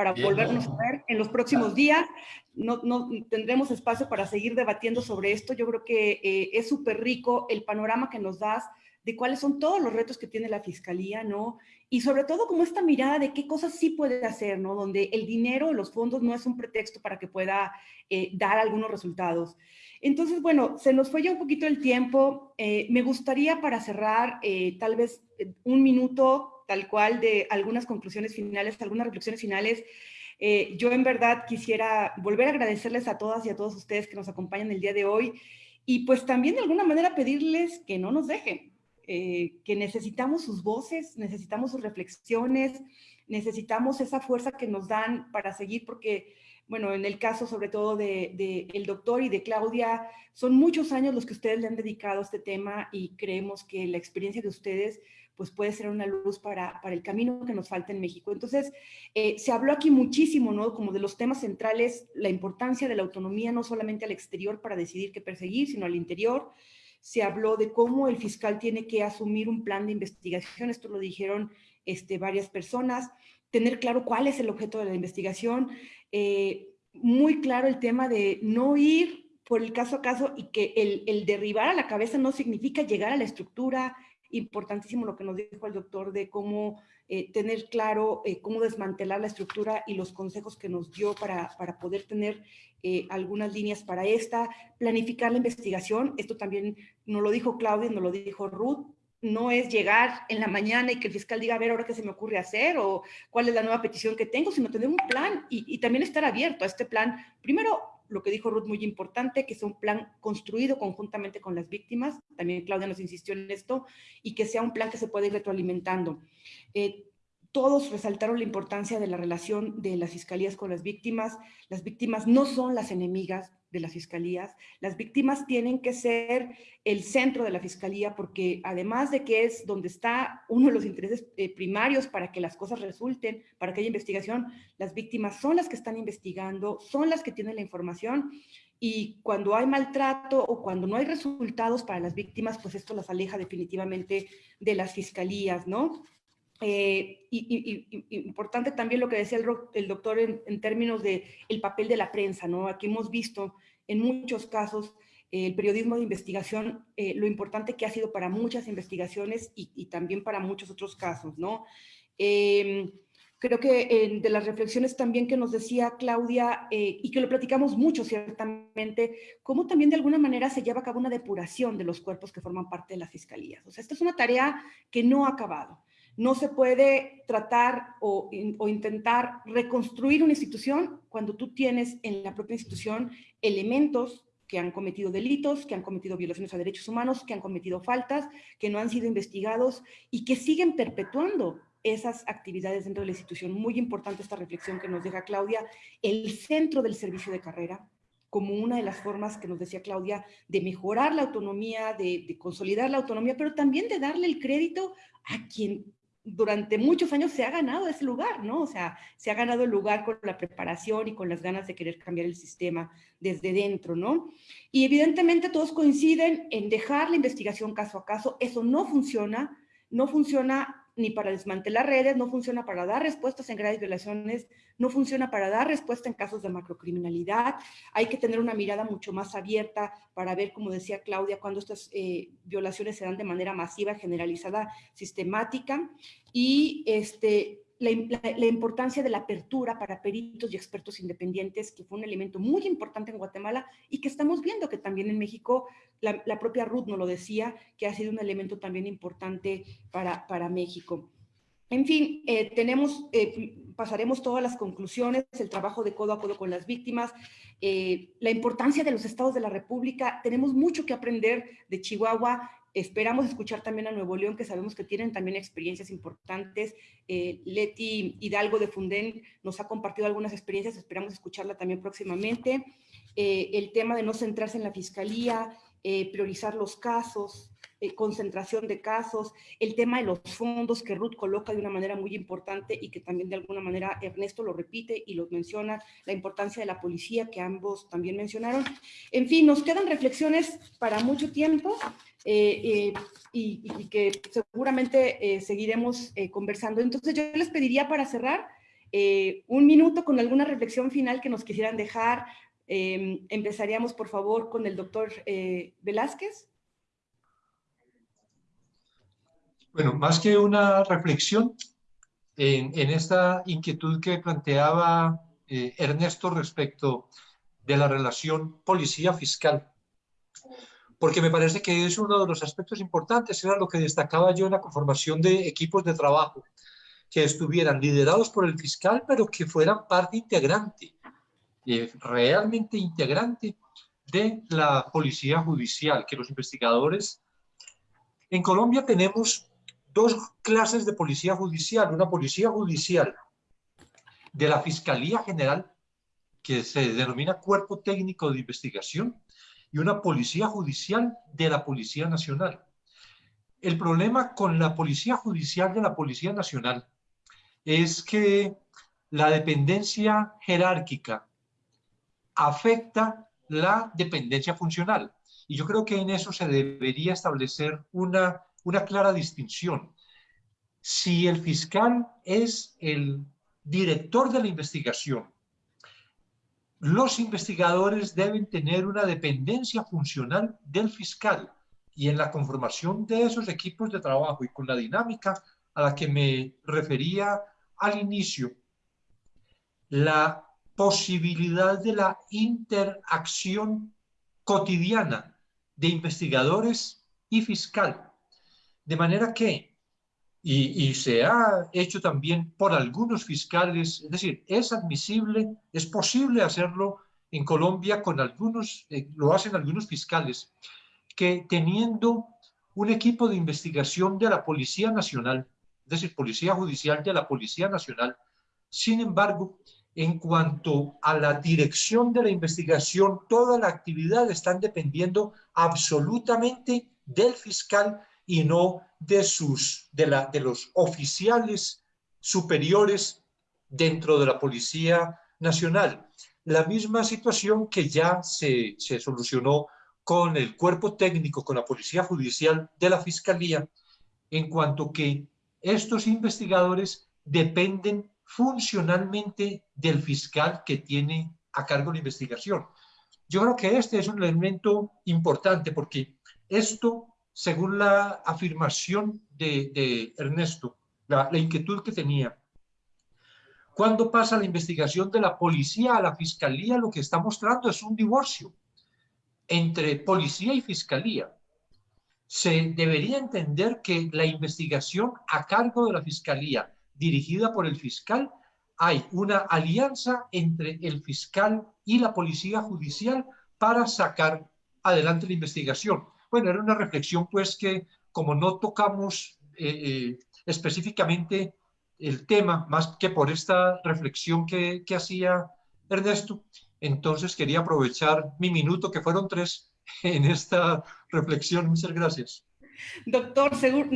para volvernos a ver en los próximos días. No, no, tendremos espacio para seguir debatiendo sobre esto. Yo creo que eh, es súper rico el panorama que nos das de cuáles son todos los retos que tiene la Fiscalía, ¿no? Y sobre todo como esta mirada de qué cosas sí puede hacer, ¿no? Donde el dinero, los fondos no es un pretexto para que pueda eh, dar algunos resultados. Entonces, bueno, se nos fue ya un poquito el tiempo. Eh, me gustaría para cerrar, tal vez un minuto tal cual de algunas conclusiones finales, algunas reflexiones finales. Eh, yo en verdad quisiera volver a agradecerles a todas y a todos ustedes que nos acompañan el día de hoy y pues también de alguna manera pedirles que no nos dejen, eh, que necesitamos sus voces, necesitamos sus reflexiones, necesitamos esa fuerza que nos dan para seguir porque bueno, en el caso sobre todo de, el doctor y de Claudia, son muchos años los que ustedes le han dedicado a este tema y creemos que la experiencia de ustedes pues puede ser una luz para, para el camino que nos falta en México. Entonces, eh, se habló aquí muchísimo, ¿no? Como de los temas centrales, la importancia de la autonomía no solamente al exterior para decidir qué perseguir, sino al interior. Se habló de cómo el fiscal tiene que asumir un plan de investigación, esto lo dijeron este, varias personas, tener claro cuál es el objeto de la investigación, eh, muy claro el tema de no ir por el caso a caso y que el, derribar a la cabeza no significa llegar a la estructura, importantísimo lo que nos dijo el doctor de cómo eh, tener claro eh, cómo desmantelar la estructura y los consejos que nos dio para, para poder tener algunas líneas para esta, planificar la investigación, esto también nos lo dijo Claudia, nos lo dijo Ruth, no es llegar en la mañana y que el fiscal diga, a ver, ahora qué se me ocurre hacer o cuál es la nueva petición que tengo, sino tener un plan y, también estar abierto a este plan. Primero, lo que dijo Ruth, muy importante, que sea un plan construido conjuntamente con las víctimas, también Claudia nos insistió en esto, y que sea un plan que se pueda ir retroalimentando. Eh, todos resaltaron la importancia de la relación de las fiscalías con las víctimas. Las víctimas no son las enemigas de las fiscalías. Las víctimas tienen que ser el centro de la fiscalía porque además de que es donde está uno de los intereses eh, primarios para que las cosas resulten, para que haya investigación, las víctimas son las que están investigando, son las que tienen la información y cuando hay maltrato o cuando no hay resultados para las víctimas, pues esto las aleja definitivamente de las fiscalías, ¿no? Eh, y, importante también lo que decía el, doctor en, términos de el papel de la prensa, ¿no? Aquí hemos visto en muchos casos eh, el periodismo de investigación, eh, lo importante que ha sido para muchas investigaciones y, también para muchos otros casos, ¿no? Em, creo que de las reflexiones también que nos decía Claudia, y que lo platicamos mucho ciertamente, cómo también de alguna manera se lleva a cabo una depuración de los cuerpos que forman parte de las fiscalías. O sea, esta es una tarea que no ha acabado. No se puede tratar o, intentar reconstruir una institución cuando tú tienes en la propia institución elementos que han cometido delitos, que han cometido violaciones a derechos humanos, que han cometido faltas, que no han sido investigados y que siguen perpetuando esas actividades dentro de la institución. Muy importante esta reflexión que nos deja Claudia, el centro del servicio de carrera, como una de las formas que nos decía Claudia de mejorar la autonomía, de, consolidar la autonomía, pero también de darle el crédito a quien durante muchos años se ha ganado ese lugar, ¿no? O sea, se ha ganado el lugar con la preparación y con las ganas de querer cambiar el sistema desde dentro, ¿no? Y evidentemente todos coinciden en dejar la investigación caso a caso. Eso no funciona, no funciona ni para desmantelar redes, no funciona para dar respuestas en graves violaciones, no funciona para dar respuesta en casos de macrocriminalidad. Hay que tener una mirada mucho más abierta para ver, como decía Claudia, cuando estas eh, violaciones se dan de manera masiva, generalizada, sistemática. Y este, la, importancia de la apertura para peritos y expertos independientes, que fue un elemento muy importante en Guatemala y que estamos viendo que también en México, la, propia Ruth nos lo decía, que ha sido un elemento también importante para, para México. En fin, eh, tenemos, eh, pasaremos todas las conclusiones, el trabajo de codo a codo con las víctimas, eh, la importancia de los estados de la República. Tenemos mucho que aprender de Chihuahua Esperamos escuchar también a Nuevo León, que sabemos que tienen también experiencias importantes. Eh, Leti Hidalgo de Funden nos ha compartido algunas experiencias, esperamos escucharla también próximamente. Eh, el tema de no centrarse en la fiscalía, eh, priorizar los casos, eh, concentración de casos, el tema de los fondos que Ruth coloca de una manera muy importante y que también de alguna manera Ernesto lo repite y lo menciona, la importancia de la policía que ambos también mencionaron. En fin, nos quedan reflexiones para mucho tiempo eh, y, y, que seguramente seguiremos conversando. Entonces yo les pediría para cerrar un minuto con alguna reflexión final que nos quisieran dejar, Em, empezaríamos, por favor, con el doctor eh, Velázquez. Bueno, más que una reflexión, en, esta inquietud que planteaba eh, Ernesto respecto de la relación policía-fiscal, porque me parece que es uno de los aspectos importantes, era lo que destacaba yo en la conformación de equipos de trabajo, que estuvieran liderados por el fiscal, pero que fueran parte integrante, eh, realmente integrante de la policía judicial, que los investigadores... En Colombia tenemos dos clases de policía judicial, una policía judicial de la Fiscalía General, que se denomina Cuerpo Técnico de Investigación, y una policía judicial de la Policía Nacional. El problema con la policía judicial de la Policía Nacional es que la dependencia jerárquica afecta la dependencia funcional. Y yo creo que en eso se debería establecer una, una clara distinción. Si el fiscal es el director de la investigación, los investigadores deben tener una dependencia funcional del fiscal y en la conformación de esos equipos de trabajo y con la dinámica a la que me refería al inicio, la posibilidad de la interacción cotidiana de investigadores y fiscal. De manera que, y, y, se ha hecho también por algunos fiscales, es decir, es admisible, es posible hacerlo en Colombia con algunos, eh, lo hacen algunos fiscales, que teniendo un equipo de investigación de la Policía Nacional, es decir, Policía Judicial de la Policía Nacional, sin embargo, en cuanto a la dirección de la investigación, toda la actividad están dependiendo absolutamente del fiscal y no de, sus, de, la, de los oficiales superiores dentro de la Policía Nacional. La misma situación que ya se, se solucionó con el cuerpo técnico, con la Policía Judicial de la Fiscalía, en cuanto que estos investigadores dependen funcionalmente del fiscal que tiene a cargo la investigación. Yo creo que este es un elemento importante porque esto, según la afirmación de, Ernesto, la, la inquietud que tenía, cuando pasa la investigación de la policía a la fiscalía, lo que está mostrando es un divorcio entre policía y fiscalía. Se debería entender que la investigación a cargo de la fiscalía dirigida por el fiscal, hay una alianza entre el fiscal y la policía judicial para sacar adelante la investigación. Bueno, era una reflexión pues que como no tocamos eh, eh, específicamente el tema, más que por esta reflexión que, que hacía Ernesto, entonces quería aprovechar mi minuto, que fueron tres, en esta reflexión. Muchas gracias. Doctor,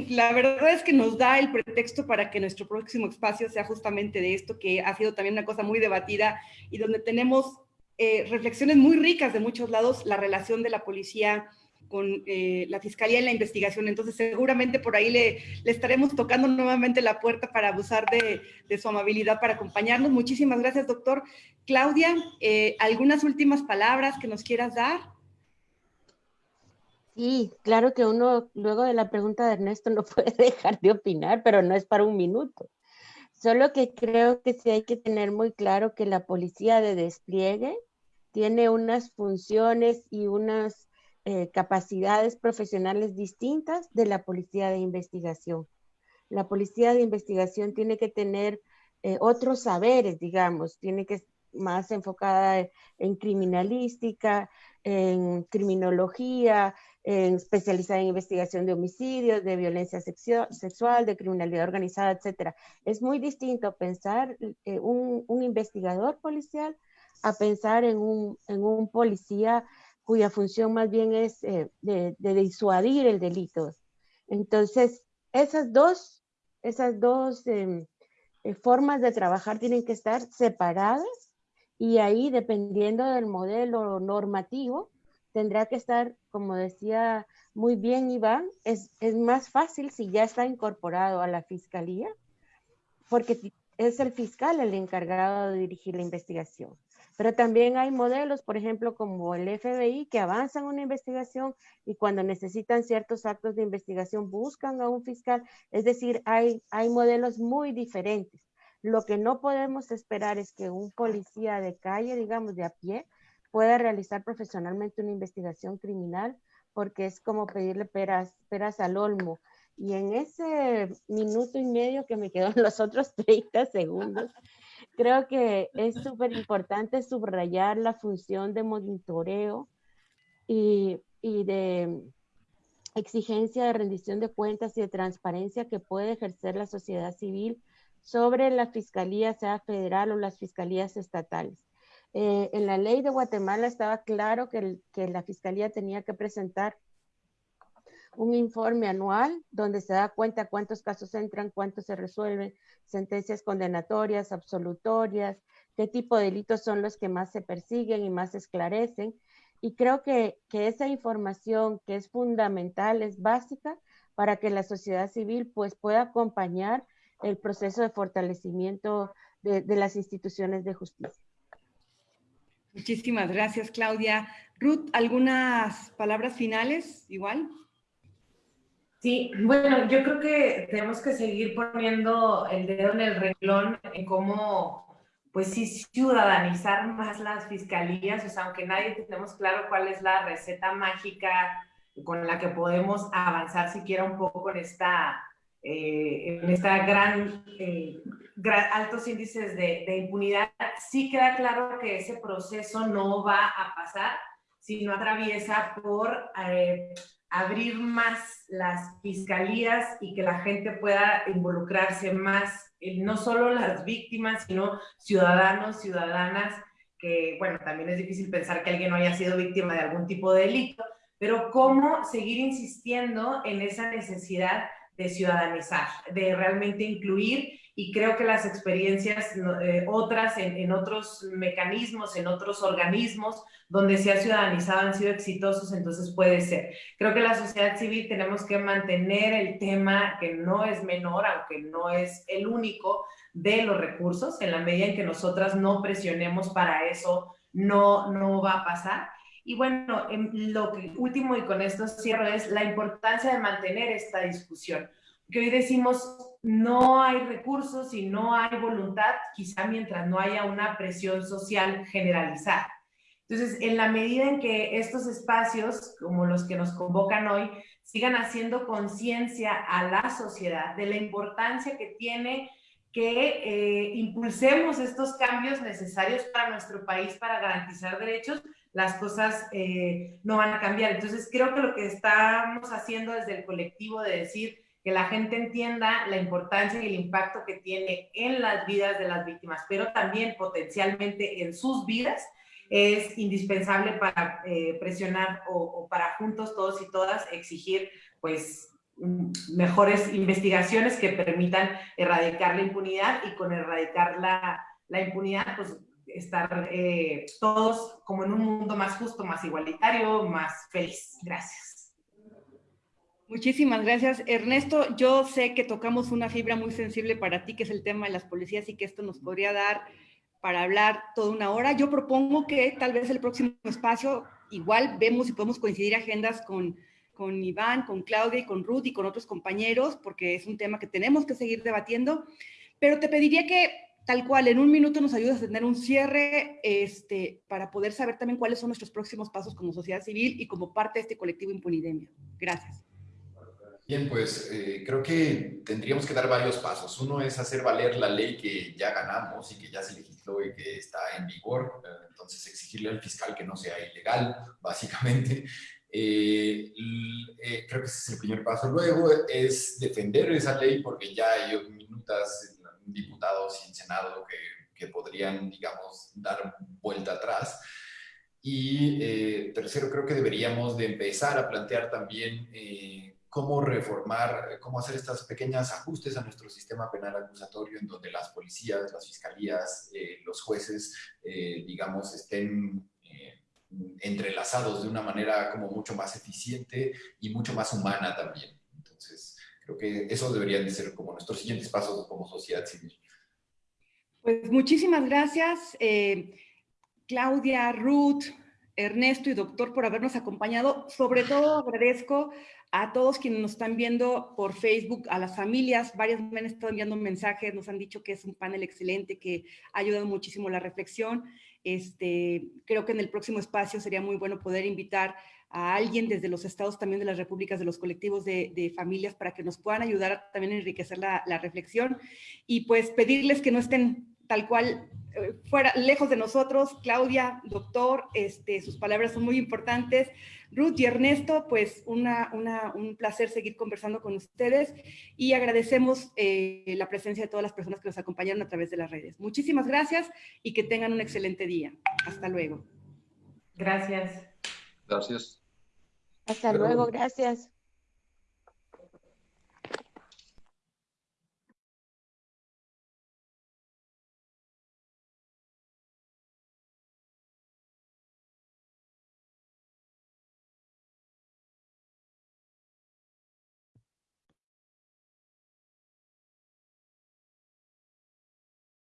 la verdad es que nos da el pretexto para que nuestro próximo espacio sea justamente de esto, que ha sido también una cosa muy debatida y donde tenemos eh, reflexiones muy ricas de muchos lados, la relación de la policía con eh, la fiscalía en la investigación. Entonces, seguramente por ahí le, estaremos tocando nuevamente la puerta para abusar de, su amabilidad para acompañarnos. Muchísimas gracias, doctor. Claudia, eh, ¿algunas últimas palabras que nos quieras dar? Sí, claro que uno, luego de la pregunta de Ernesto, no puede dejar de opinar, pero no es para un minuto. Solo que creo que sí hay que tener muy claro que la policía de despliegue tiene unas funciones y unas eh, capacidades profesionales distintas de la policía de investigación. La policía de investigación tiene que tener eh, otros saberes, digamos, tiene que más enfocada en criminalística, en criminología, especializada en investigación de homicidios, de violencia sexual, de criminalidad organizada, etc. Es muy distinto pensar eh, un, investigador policial a pensar en un, en un, policía cuya función más bien es eh, de, de, disuadir el delito. Entonces, esas dos, esas dos em, eh, formas de trabajar tienen que estar separadas y ahí, dependiendo del modelo normativo, tendrá que estar, como decía muy bien Iván, es, más fácil si ya está incorporado a la fiscalía, porque es el fiscal el encargado de dirigir la investigación. Pero también hay modelos, por ejemplo, como el FBI, que avanzan una investigación y cuando necesitan ciertos actos de investigación buscan a un fiscal. Es decir, hay modelos muy diferentes. Lo que no podemos esperar es que un policía de calle, digamos, de a pie, pueda realizar profesionalmente una investigación criminal, porque es como pedirle peras, al olmo. Y en ese minuto y medio que me quedó en los otros 30 segundos, creo que es súper importante subrayar la función de monitoreo y, y de exigencia de rendición de cuentas y de transparencia que puede ejercer la sociedad civil sobre la fiscalía, sea federal o las fiscalías estatales. Eh, en la ley de Guatemala estaba claro que, la fiscalía tenía que presentar un informe anual donde se da cuenta cuántos casos entran, cuántos se resuelven, sentencias condenatorias, absolutorias, qué tipo de delitos son los que más se persiguen y más se esclarecen. Y creo que, esa información que es fundamental, es básica para que la sociedad civil pues pueda acompañar el proceso de fortalecimiento de las instituciones de justicia. Muchísimas gracias, Claudia. Ruth, ¿algunas palabras finales igual? Sí, bueno, yo creo que tenemos que seguir poniendo el dedo en el renglón en cómo, pues sí, ciudadanizar más las fiscalías, o sea, aunque nadie tenemos claro cuál es la receta mágica con la que podemos avanzar siquiera un poco en esta, eh, en esta gran, eh, altos índices de, de impunidad, sí queda claro que ese proceso no va a pasar si no atraviesa por... Eh, abrir más las fiscalías y que la gente pueda involucrarse más, no solo las víctimas, sino ciudadanos, ciudadanas, que, bueno, también es difícil pensar que alguien no haya sido víctima de algún tipo de delito, pero cómo seguir insistiendo en esa necesidad de ciudadanizar, de realmente incluir y creo que las experiencias eh, otras en, en, otros mecanismos, en otros organismos donde se ha ciudadanizado han sido exitosos, entonces puede ser. Creo que la sociedad civil tenemos que mantener el tema que no es menor, aunque no es el único, de los recursos, en la medida en que nosotras no presionemos para eso, no, no va a pasar. Y bueno, lo que, último y con esto cierro es la importancia de mantener esta discusión que hoy decimos no hay recursos y no hay voluntad, quizá mientras no haya una presión social generalizada. Entonces, en la medida en que estos espacios, como los que nos convocan hoy, sigan haciendo conciencia a la sociedad de la importancia que tiene que eh, impulsemos estos cambios necesarios para nuestro país para garantizar derechos, las cosas eh, no van a cambiar. Entonces, creo que lo que estamos haciendo desde el colectivo de decir, que la gente entienda la importancia y el impacto que tiene en las vidas de las víctimas, pero también potencialmente en sus vidas, es indispensable para eh, presionar o, para juntos todos y todas exigir pues mejores investigaciones que permitan erradicar la impunidad y con erradicar la, la impunidad pues estar eh, todos como en un mundo más justo, más igualitario, más feliz. Gracias. Muchísimas gracias. Ernesto, yo sé que tocamos una fibra muy sensible para ti, que es el tema de las policías y que esto nos podría dar para hablar toda una hora. Yo propongo que tal vez el próximo espacio, igual vemos si podemos coincidir agendas con, con Iván, con Claudia y con Ruth y con otros compañeros, porque es un tema que tenemos que seguir debatiendo. Pero te pediría que tal cual, en un minuto nos ayudas a tener un cierre este, para poder saber también cuáles son nuestros próximos pasos como sociedad civil y como parte de este colectivo Impunidemia. Gracias. Bien, pues eh, creo que tendríamos que dar varios pasos. Uno es hacer valer la ley que ya ganamos y que ya se legisló y que está en vigor. Entonces, exigirle al fiscal que no sea ilegal, básicamente. Eh, eh, creo que ese es el primer paso. Luego es defender esa ley porque ya hay minutas diputados y en Senado que, que podrían, digamos, dar vuelta atrás. Y eh, tercero, creo que deberíamos de empezar a plantear también eh, cómo reformar, cómo hacer estos pequeños ajustes a nuestro sistema penal acusatorio en donde las policías, las fiscalías, eh, los jueces, digamos, estén entrelazados de una manera como mucho más eficiente y mucho más humana también. Creo que eso deberían de ser como nuestros siguientes pasos como sociedad civil. Pues muchísimas gracias, eh, Claudia, Ruth, Ernesto y doctor por habernos acompañado. Sobre todo agradezco a todos quienes nos están viendo por Facebook, a las familias, varias me han estado enviando mensajes, nos han dicho que es un panel excelente, que ha ayudado muchísimo la reflexión. Este, creo que en el próximo espacio sería muy bueno poder invitar a alguien desde los estados también de las repúblicas, de los colectivos de, de familias, para que nos puedan ayudar a también enriquecer la, la, reflexión y pues pedirles que no estén tal cual eh, fuera, lejos de nosotros. Claudia, doctor, este, sus palabras son muy importantes. Ruth y Ernesto, pues una, una, un placer seguir conversando con ustedes y agradecemos eh, la presencia de todas las personas que nos acompañaron a través de las redes. Muchísimas gracias y que tengan un excelente día. Hasta luego. Gracias. Gracias. Hasta luego, gracias.